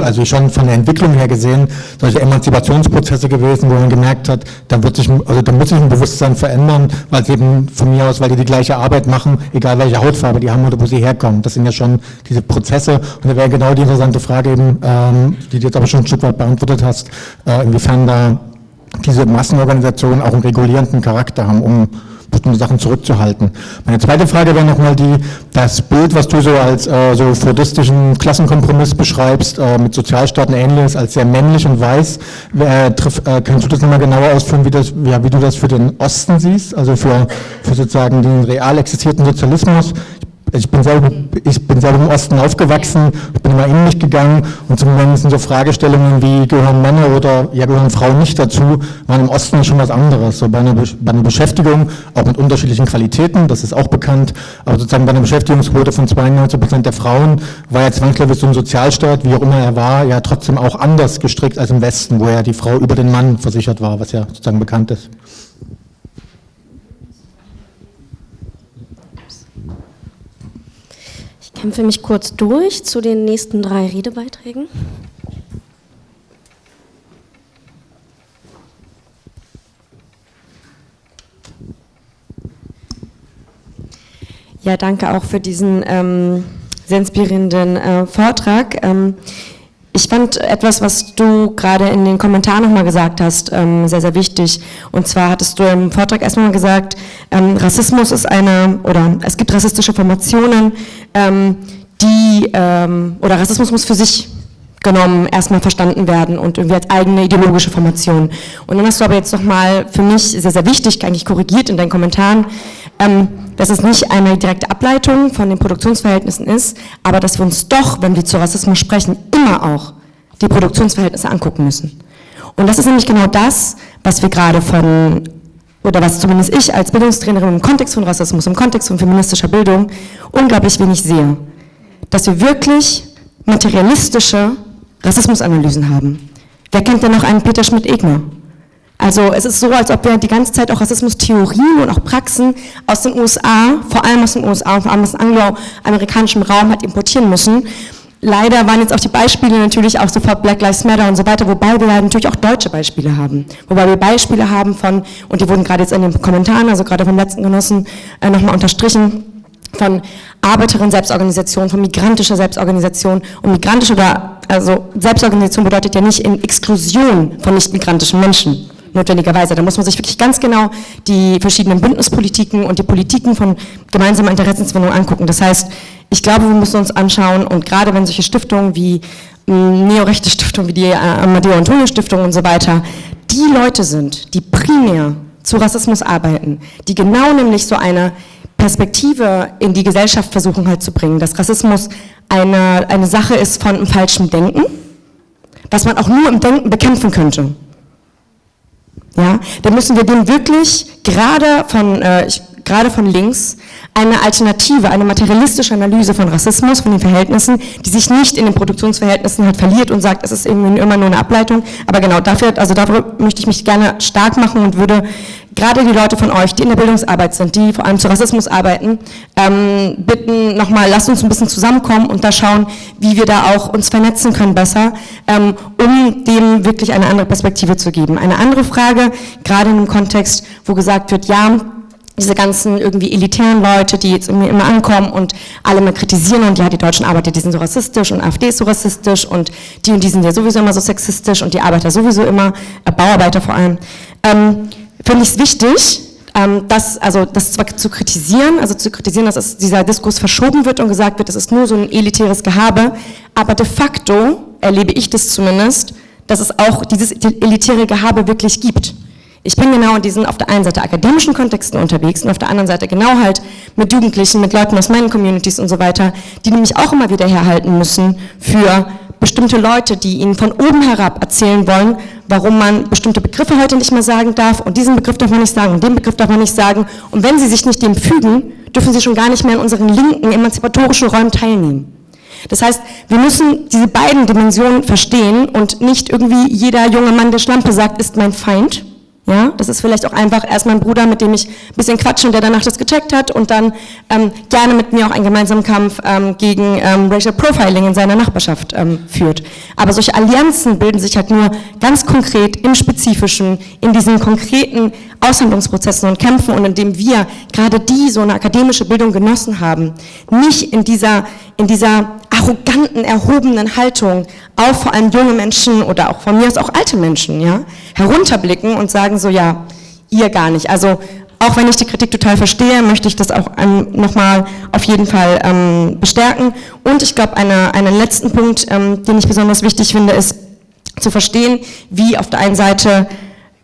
also schon von der Entwicklung her gesehen, solche Emanzipationsprozesse gewesen, wo man gemerkt hat, da wird sich, also da muss sich ein Bewusstsein verändern, weil es eben von mir aus, weil die die gleiche Arbeit machen, egal welche Hautfarbe die haben oder wo sie herkommen. Das sind ja schon diese Prozesse und da wäre genau die interessante Frage eben, ähm, die du jetzt aber schon ein Stück weit beantwortet hast, äh, inwiefern da diese Massenorganisationen auch einen regulierenden Charakter haben, um bestimmte Sachen zurückzuhalten. Meine zweite Frage wäre nochmal die, das Bild, was du so als äh, so fordistischen Klassenkompromiss beschreibst, äh, mit Sozialstaaten ähnliches, als sehr männlich und weiß, äh, triff, äh, kannst du das nochmal genauer ausführen, wie, das, ja, wie du das für den Osten siehst, also für, für sozusagen den real existierten Sozialismus? Ich bin selber, ich bin selber im Osten aufgewachsen, ich bin immer in mich gegangen und zumindest sind so Fragestellungen wie gehören Männer oder ja gehören Frauen nicht dazu, waren im Osten schon was anderes. So bei einer, bei einer Beschäftigung, auch mit unterschiedlichen Qualitäten, das ist auch bekannt, aber sozusagen bei einer Beschäftigungsquote von 92 Prozent der Frauen war ja zwangsläufig so ein Sozialstaat, wie auch immer er war, ja trotzdem auch anders gestrickt als im Westen, wo ja die Frau über den Mann versichert war, was ja sozusagen bekannt ist. Kämpfe mich kurz durch zu den nächsten drei Redebeiträgen. Ja, danke auch für diesen ähm, sehr inspirierenden äh, Vortrag. Ähm, ich fand etwas, was du gerade in den Kommentaren nochmal gesagt hast, ähm, sehr, sehr wichtig. Und zwar hattest du im Vortrag erstmal gesagt, ähm, Rassismus ist eine, oder es gibt rassistische Formationen, ähm, die, oder Rassismus muss für sich genommen erstmal verstanden werden und irgendwie als eigene ideologische Formation. Und dann hast du aber jetzt nochmal für mich sehr, sehr wichtig, eigentlich korrigiert in deinen Kommentaren, ähm, dass es nicht eine direkte Ableitung von den Produktionsverhältnissen ist, aber dass wir uns doch, wenn wir zu Rassismus sprechen, immer auch die Produktionsverhältnisse angucken müssen. Und das ist nämlich genau das, was wir gerade von, oder was zumindest ich als Bildungstrainerin im Kontext von Rassismus, im Kontext von feministischer Bildung unglaublich wenig sehe. Dass wir wirklich materialistische Rassismusanalysen haben. Wer kennt denn noch einen Peter Schmidt-Egner? Also es ist so, als ob wir die ganze Zeit auch Rassismus-Theorien und auch Praxen aus den USA, vor allem aus den USA und vor allem aus dem angloamerikanischen Raum halt importieren müssen. Leider waren jetzt auch die Beispiele natürlich auch sofort Black Lives Matter und so weiter, wobei wir natürlich auch deutsche Beispiele haben. Wobei wir Beispiele haben von, und die wurden gerade jetzt in den Kommentaren, also gerade vom letzten Genossen, äh, nochmal unterstrichen, von Arbeiterinnen-Selbstorganisation, von migrantischer Selbstorganisation. Und migrantische oder, also Selbstorganisation bedeutet ja nicht in Exklusion von nicht-migrantischen Menschen notwendigerweise. Da muss man sich wirklich ganz genau die verschiedenen Bündnispolitiken und die Politiken von gemeinsamer Interessensbindung angucken. Das heißt, ich glaube, wir müssen uns anschauen und gerade wenn solche Stiftungen wie hm, neorechte Stiftungen, wie die äh, Amadeo Antonio Stiftung und so weiter, die Leute sind, die primär zu Rassismus arbeiten, die genau nämlich so eine Perspektive in die Gesellschaft versuchen halt zu bringen, dass Rassismus eine, eine Sache ist von einem falschen Denken, was man auch nur im Denken bekämpfen könnte ja, dann müssen wir dem wirklich gerade von, äh, gerade von links eine Alternative, eine materialistische Analyse von Rassismus, von den Verhältnissen, die sich nicht in den Produktionsverhältnissen halt verliert und sagt, es ist irgendwie immer nur eine Ableitung. Aber genau dafür, also dafür möchte ich mich gerne stark machen und würde gerade die Leute von euch, die in der Bildungsarbeit sind, die vor allem zu Rassismus arbeiten, ähm, bitten nochmal, lasst uns ein bisschen zusammenkommen und da schauen, wie wir da auch uns vernetzen können besser, ähm, um dem wirklich eine andere Perspektive zu geben. Eine andere Frage, gerade in einem Kontext, wo gesagt wird, ja, diese ganzen irgendwie elitären Leute, die jetzt irgendwie immer ankommen und alle mal kritisieren und ja, die deutschen Arbeiter, die sind so rassistisch und AfD ist so rassistisch und die und die sind ja sowieso immer so sexistisch und die Arbeiter sowieso immer, äh, Bauarbeiter vor allem, ähm, finde ich es wichtig, ähm, das, also das zwar zu kritisieren, also zu kritisieren, dass es, dieser Diskurs verschoben wird und gesagt wird, das ist nur so ein elitäres Gehabe, aber de facto erlebe ich das zumindest, dass es auch dieses elitäre Gehabe wirklich gibt. Ich bin genau in diesen auf der einen Seite akademischen Kontexten unterwegs und auf der anderen Seite genau halt mit Jugendlichen, mit Leuten aus meinen Communities und so weiter, die nämlich auch immer wieder herhalten müssen für bestimmte Leute, die ihnen von oben herab erzählen wollen, warum man bestimmte Begriffe heute nicht mehr sagen darf und diesen Begriff darf man nicht sagen und den Begriff darf man nicht sagen und wenn sie sich nicht dem fügen, dürfen sie schon gar nicht mehr in unseren linken emanzipatorischen Räumen teilnehmen. Das heißt, wir müssen diese beiden Dimensionen verstehen und nicht irgendwie jeder junge Mann, der Schlampe sagt, ist mein Feind, ja, das ist vielleicht auch einfach erst mein Bruder, mit dem ich ein bisschen quatsche und der danach das gecheckt hat und dann ähm, gerne mit mir auch einen gemeinsamen Kampf ähm, gegen ähm, Racial Profiling in seiner Nachbarschaft ähm, führt. Aber solche Allianzen bilden sich halt nur ganz konkret im Spezifischen, in diesen konkreten Aushandlungsprozessen und Kämpfen und indem wir gerade die so eine akademische Bildung genossen haben, nicht in dieser, in dieser arroganten, erhobenen Haltung auf vor allem junge Menschen oder auch von mir aus auch alte Menschen, ja, herunterblicken und sagen so, ja, ihr gar nicht. Also auch wenn ich die Kritik total verstehe, möchte ich das auch ähm, nochmal auf jeden Fall ähm, bestärken. Und ich glaube, eine, einen letzten Punkt, ähm, den ich besonders wichtig finde, ist zu verstehen, wie auf der einen Seite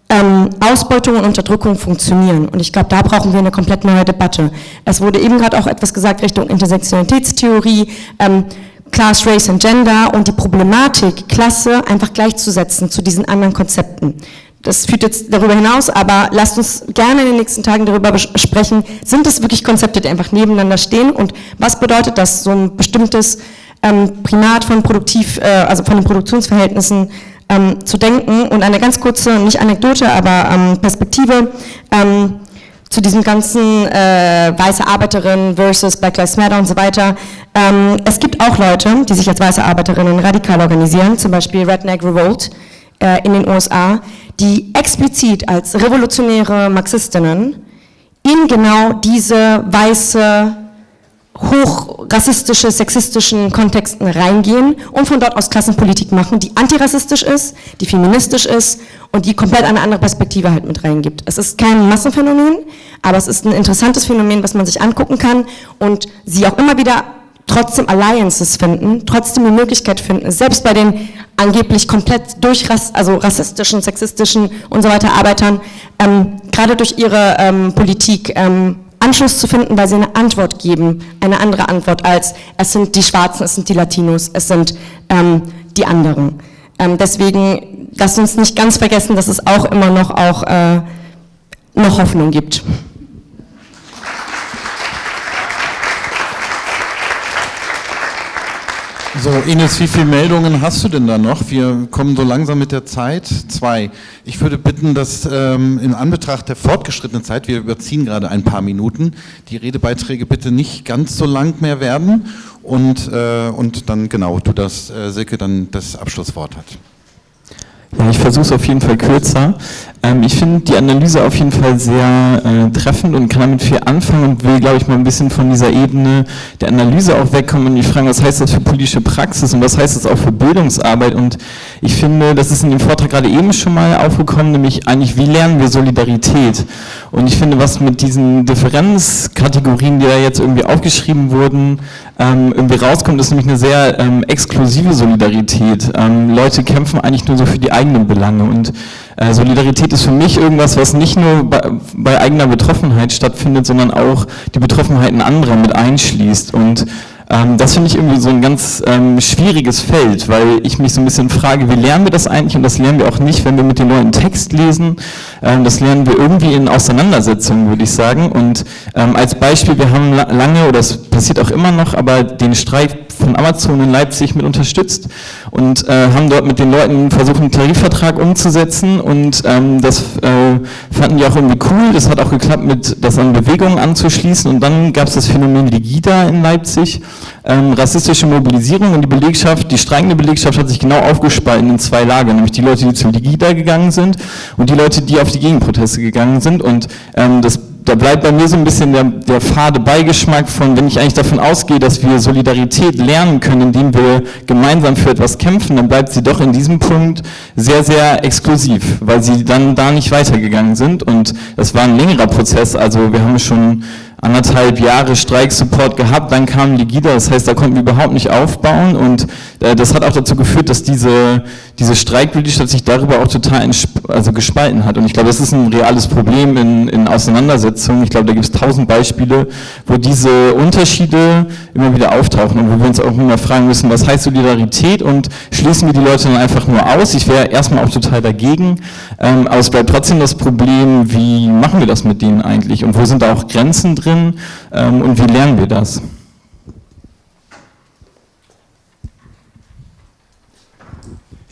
ähm, Ausbeutung und Unterdrückung funktionieren. Und ich glaube, da brauchen wir eine komplett neue Debatte. Es wurde eben gerade auch etwas gesagt Richtung Intersektionalitätstheorie, ähm, Class, Race and Gender und die Problematik, Klasse einfach gleichzusetzen zu diesen anderen Konzepten. Das führt jetzt darüber hinaus, aber lasst uns gerne in den nächsten Tagen darüber sprechen, sind das wirklich Konzepte, die einfach nebeneinander stehen? Und was bedeutet das, so ein bestimmtes ähm, Primat von Produktiv, äh, also von den Produktionsverhältnissen ähm, zu denken? Und eine ganz kurze, nicht Anekdote, aber ähm, Perspektive ähm, zu diesem ganzen äh, weiße Arbeiterinnen versus Black Lives Matter und so weiter. Ähm, es gibt auch Leute, die sich als weiße Arbeiterinnen radikal organisieren, zum Beispiel Redneck Revolt äh, in den USA, die explizit als revolutionäre Marxistinnen in genau diese weiße hochrassistische, sexistischen Kontexten reingehen und von dort aus Klassenpolitik machen, die antirassistisch ist, die feministisch ist und die komplett eine andere Perspektive halt mit reingibt. Es ist kein Massenphänomen, aber es ist ein interessantes Phänomen, was man sich angucken kann und sie auch immer wieder trotzdem Alliances finden, trotzdem die Möglichkeit finden, selbst bei den angeblich komplett durch also rassistischen, sexistischen und so weiter Arbeitern, ähm, gerade durch ihre ähm, Politik ähm, Anschluss zu finden, weil sie eine Antwort geben, eine andere Antwort als es sind die Schwarzen, es sind die Latinos, es sind ähm, die anderen. Ähm, deswegen lasst uns nicht ganz vergessen, dass es auch immer noch, auch, äh, noch Hoffnung gibt. So, Ines, wie viele Meldungen hast du denn da noch? Wir kommen so langsam mit der Zeit. Zwei. Ich würde bitten, dass ähm, in Anbetracht der fortgeschrittenen Zeit, wir überziehen gerade ein paar Minuten, die Redebeiträge bitte nicht ganz so lang mehr werden und, äh, und dann genau, du das, äh, Silke, dann das Abschlusswort hat. Ja, ich versuche es auf jeden Fall kürzer. Ähm, ich finde die Analyse auf jeden Fall sehr äh, treffend und kann damit viel anfangen und will, glaube ich, mal ein bisschen von dieser Ebene der Analyse auch wegkommen und mich fragen, was heißt das für politische Praxis und was heißt das auch für Bildungsarbeit und ich finde, das ist in dem Vortrag gerade eben schon mal aufgekommen, nämlich eigentlich, wie lernen wir Solidarität? Und ich finde, was mit diesen Differenzkategorien, die da jetzt irgendwie aufgeschrieben wurden, ähm, irgendwie rauskommt, ist nämlich eine sehr ähm, exklusive Solidarität. Ähm, Leute kämpfen eigentlich nur so für die eigenen Belange und äh, Solidarität ist für mich irgendwas, was nicht nur bei, bei, eigener Betroffenheit stattfindet, sondern auch die Betroffenheiten anderer mit einschließt. Und ähm, das finde ich irgendwie so ein ganz ähm, schwieriges Feld, weil ich mich so ein bisschen frage, wie lernen wir das eigentlich? Und das lernen wir auch nicht, wenn wir mit den Leuten Text lesen. Ähm, das lernen wir irgendwie in Auseinandersetzungen, würde ich sagen. Und ähm, als Beispiel, wir haben lange, oder das passiert auch immer noch, aber den Streik von Amazon in Leipzig mit unterstützt und äh, haben dort mit den Leuten versucht, einen Tarifvertrag umzusetzen und ähm, das äh, fanden die auch irgendwie cool. Das hat auch geklappt, mit das an Bewegungen anzuschließen und dann gab es das Phänomen Ligida in Leipzig, ähm, rassistische Mobilisierung und die Belegschaft, die streikende Belegschaft hat sich genau aufgespalten in zwei Lager, nämlich die Leute, die zu Ligida gegangen sind und die Leute, die auf die Gegenproteste gegangen sind und ähm, das da bleibt bei mir so ein bisschen der, der fade Beigeschmack von, wenn ich eigentlich davon ausgehe, dass wir Solidarität lernen können, indem wir gemeinsam für etwas kämpfen, dann bleibt sie doch in diesem Punkt sehr, sehr exklusiv, weil sie dann da nicht weitergegangen sind. Und das war ein längerer Prozess, also wir haben schon anderthalb Jahre Streiksupport gehabt, dann kam Ligida, das heißt, da konnten wir überhaupt nicht aufbauen und äh, das hat auch dazu geführt, dass diese, diese Streikbildungsstadt sich darüber auch total also gespalten hat. Und ich glaube, das ist ein reales Problem in, in Auseinandersetzungen, ich glaube, da gibt es tausend Beispiele, wo diese Unterschiede immer wieder auftauchen und wo wir uns auch immer fragen müssen, was heißt Solidarität und schließen wir die Leute dann einfach nur aus, ich wäre erstmal auch total dagegen, ähm, aber es bleibt trotzdem das Problem, wie machen wir das mit denen eigentlich und wo sind da auch Grenzen drin, drin ähm, und wie lernen wir das?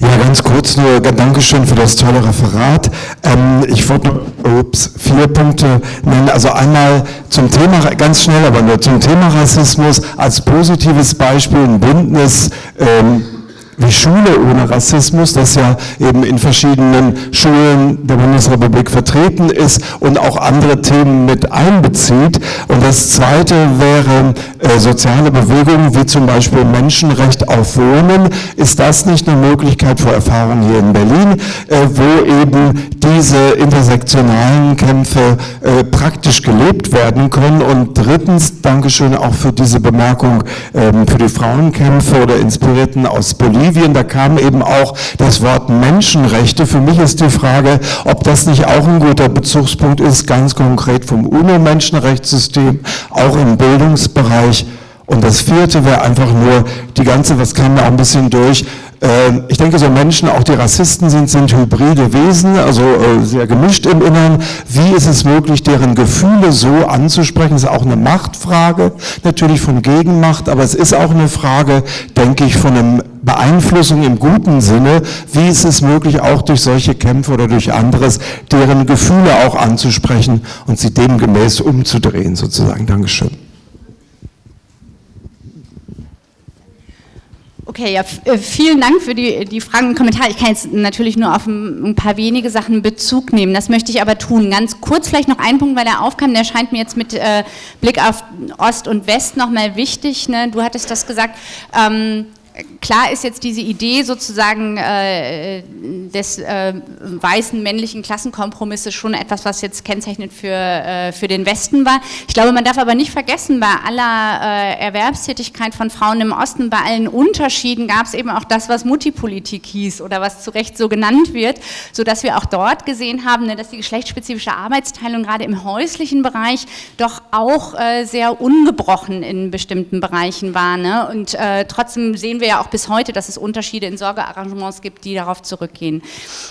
Ja, ganz kurz nur, Dankeschön für das tolle Referat. Ähm, ich wollte ups, vier Punkte nennen. Also einmal zum Thema, ganz schnell, aber nur zum Thema Rassismus als positives Beispiel ein Bündnis. Ähm, wie Schule ohne Rassismus, das ja eben in verschiedenen Schulen der Bundesrepublik vertreten ist und auch andere Themen mit einbezieht. Und das Zweite wäre äh, soziale Bewegungen, wie zum Beispiel Menschenrecht auf Wohnen. Ist das nicht eine Möglichkeit vor Erfahrung hier in Berlin, äh, wo eben die diese intersektionalen Kämpfe äh, praktisch gelebt werden können. Und drittens, Dankeschön auch für diese Bemerkung ähm, für die Frauenkämpfe oder Inspirierten aus Bolivien. Da kam eben auch das Wort Menschenrechte. Für mich ist die Frage, ob das nicht auch ein guter Bezugspunkt ist, ganz konkret vom UNO-Menschenrechtssystem, auch im Bildungsbereich. Und das vierte wäre einfach nur die ganze, was kam da ein bisschen durch, ähm, ich denke, so Menschen, auch die Rassisten sind, sind hybride Wesen, also äh, sehr gemischt im Innern. Wie ist es möglich, deren Gefühle so anzusprechen? Das ist auch eine Machtfrage, natürlich von Gegenmacht, aber es ist auch eine Frage, denke ich, von einer Beeinflussung im guten Sinne. Wie ist es möglich, auch durch solche Kämpfe oder durch anderes, deren Gefühle auch anzusprechen und sie demgemäß umzudrehen, sozusagen? Dankeschön. Okay, ja, äh, vielen Dank für die, die Fragen und Kommentare. Ich kann jetzt natürlich nur auf ein, paar wenige Sachen Bezug nehmen. Das möchte ich aber tun. Ganz kurz vielleicht noch ein Punkt, weil der aufkam, der scheint mir jetzt mit äh, Blick auf Ost und West nochmal wichtig. Ne? Du hattest das gesagt. Ähm, klar ist jetzt diese Idee sozusagen äh, des äh, weißen männlichen Klassenkompromisses schon etwas, was jetzt kennzeichnend für, äh, für den Westen war. Ich glaube, man darf aber nicht vergessen, bei aller äh, Erwerbstätigkeit von Frauen im Osten, bei allen Unterschieden gab es eben auch das, was Multipolitik hieß oder was zu Recht so genannt wird, sodass wir auch dort gesehen haben, ne, dass die geschlechtsspezifische Arbeitsteilung gerade im häuslichen Bereich doch auch äh, sehr ungebrochen in bestimmten Bereichen war. Ne? Und äh, trotzdem sehen wir ja auch bis heute, dass es Unterschiede in Sorgearrangements gibt, die darauf zurückgehen.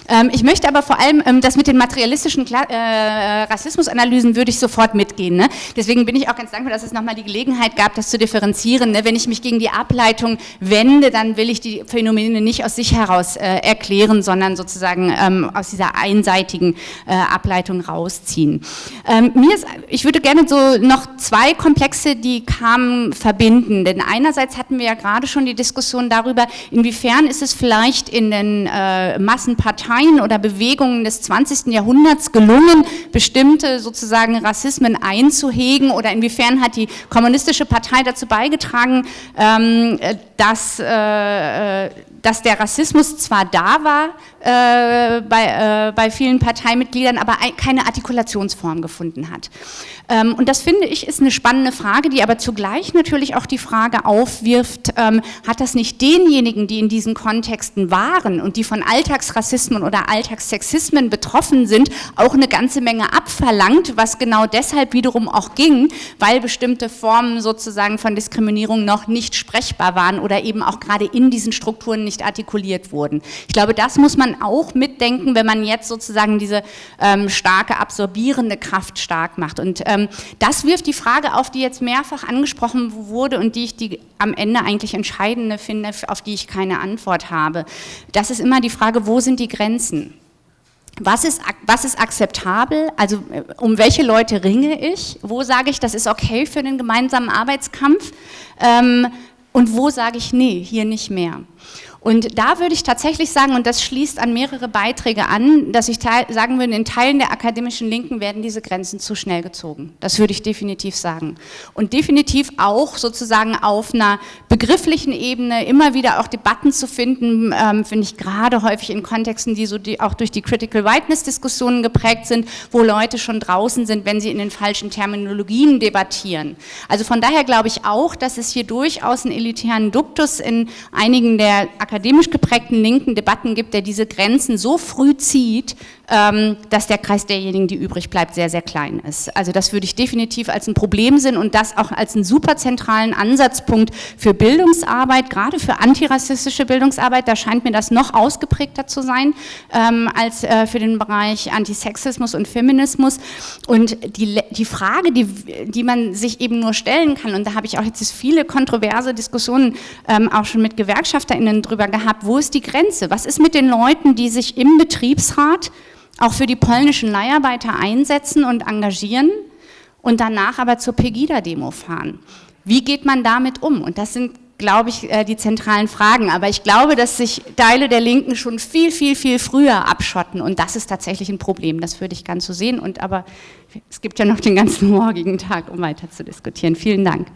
Ähm, ich möchte aber vor allem, ähm, das mit den materialistischen äh, Rassismusanalysen würde ich sofort mitgehen. Ne? Deswegen bin ich auch ganz dankbar, dass es nochmal die Gelegenheit gab, das zu differenzieren. Ne? Wenn ich mich gegen die Ableitung wende, dann will ich die Phänomene nicht aus sich heraus äh, erklären, sondern sozusagen ähm, aus dieser einseitigen äh, Ableitung rausziehen. Ähm, mir ist, ich würde gerne so noch zwei Komplexe, die kamen, verbinden. Denn einerseits hatten wir ja gerade schon die Diskussion, Diskussion darüber, inwiefern ist es vielleicht in den äh, Massenparteien oder Bewegungen des 20. Jahrhunderts gelungen, bestimmte sozusagen Rassismen einzuhegen oder inwiefern hat die kommunistische Partei dazu beigetragen, ähm, dass, äh, äh dass der Rassismus zwar da war äh, bei, äh, bei vielen Parteimitgliedern, aber keine Artikulationsform gefunden hat. Ähm, und das finde ich ist eine spannende Frage, die aber zugleich natürlich auch die Frage aufwirft, ähm, hat das nicht denjenigen, die in diesen Kontexten waren und die von Alltagsrassismen oder Alltagssexismen betroffen sind, auch eine ganze Menge abverlangt, was genau deshalb wiederum auch ging, weil bestimmte Formen sozusagen von Diskriminierung noch nicht sprechbar waren oder eben auch gerade in diesen Strukturen nicht artikuliert wurden. Ich glaube, das muss man auch mitdenken, wenn man jetzt sozusagen diese ähm, starke absorbierende Kraft stark macht. Und ähm, das wirft die Frage auf, die jetzt mehrfach angesprochen wurde und die ich die am Ende eigentlich entscheidende finde, auf die ich keine Antwort habe. Das ist immer die Frage, wo sind die Grenzen? Was ist, was ist akzeptabel? Also äh, um welche Leute ringe ich? Wo sage ich, das ist okay für den gemeinsamen Arbeitskampf? Ähm, und wo sage ich, nee, hier nicht mehr? Und da würde ich tatsächlich sagen, und das schließt an mehrere Beiträge an, dass ich sagen würde, in Teilen der akademischen Linken werden diese Grenzen zu schnell gezogen. Das würde ich definitiv sagen. Und definitiv auch sozusagen auf einer begrifflichen Ebene immer wieder auch Debatten zu finden, ähm, finde ich gerade häufig in Kontexten, die so die auch durch die Critical Whiteness Diskussionen geprägt sind, wo Leute schon draußen sind, wenn sie in den falschen Terminologien debattieren. Also von daher glaube ich auch, dass es hier durchaus einen elitären Duktus in einigen der akademisch geprägten linken Debatten gibt, der diese Grenzen so früh zieht, dass der Kreis derjenigen, die übrig bleibt, sehr, sehr klein ist. Also das würde ich definitiv als ein Problem sehen und das auch als einen super zentralen Ansatzpunkt für Bildungsarbeit, gerade für antirassistische Bildungsarbeit, da scheint mir das noch ausgeprägter zu sein ähm, als äh, für den Bereich Antisexismus und Feminismus. Und die, die Frage, die, die man sich eben nur stellen kann, und da habe ich auch jetzt viele kontroverse Diskussionen ähm, auch schon mit GewerkschafterInnen drüber gehabt, wo ist die Grenze? Was ist mit den Leuten, die sich im Betriebsrat auch für die polnischen Leiharbeiter einsetzen und engagieren und danach aber zur Pegida-Demo fahren. Wie geht man damit um? Und das sind, glaube ich, äh, die zentralen Fragen. Aber ich glaube, dass sich Teile der Linken schon viel, viel, viel früher abschotten. Und das ist tatsächlich ein Problem. Das würde ich ganz so sehen. Und aber es gibt ja noch den ganzen morgigen Tag, um weiter zu diskutieren. Vielen Dank.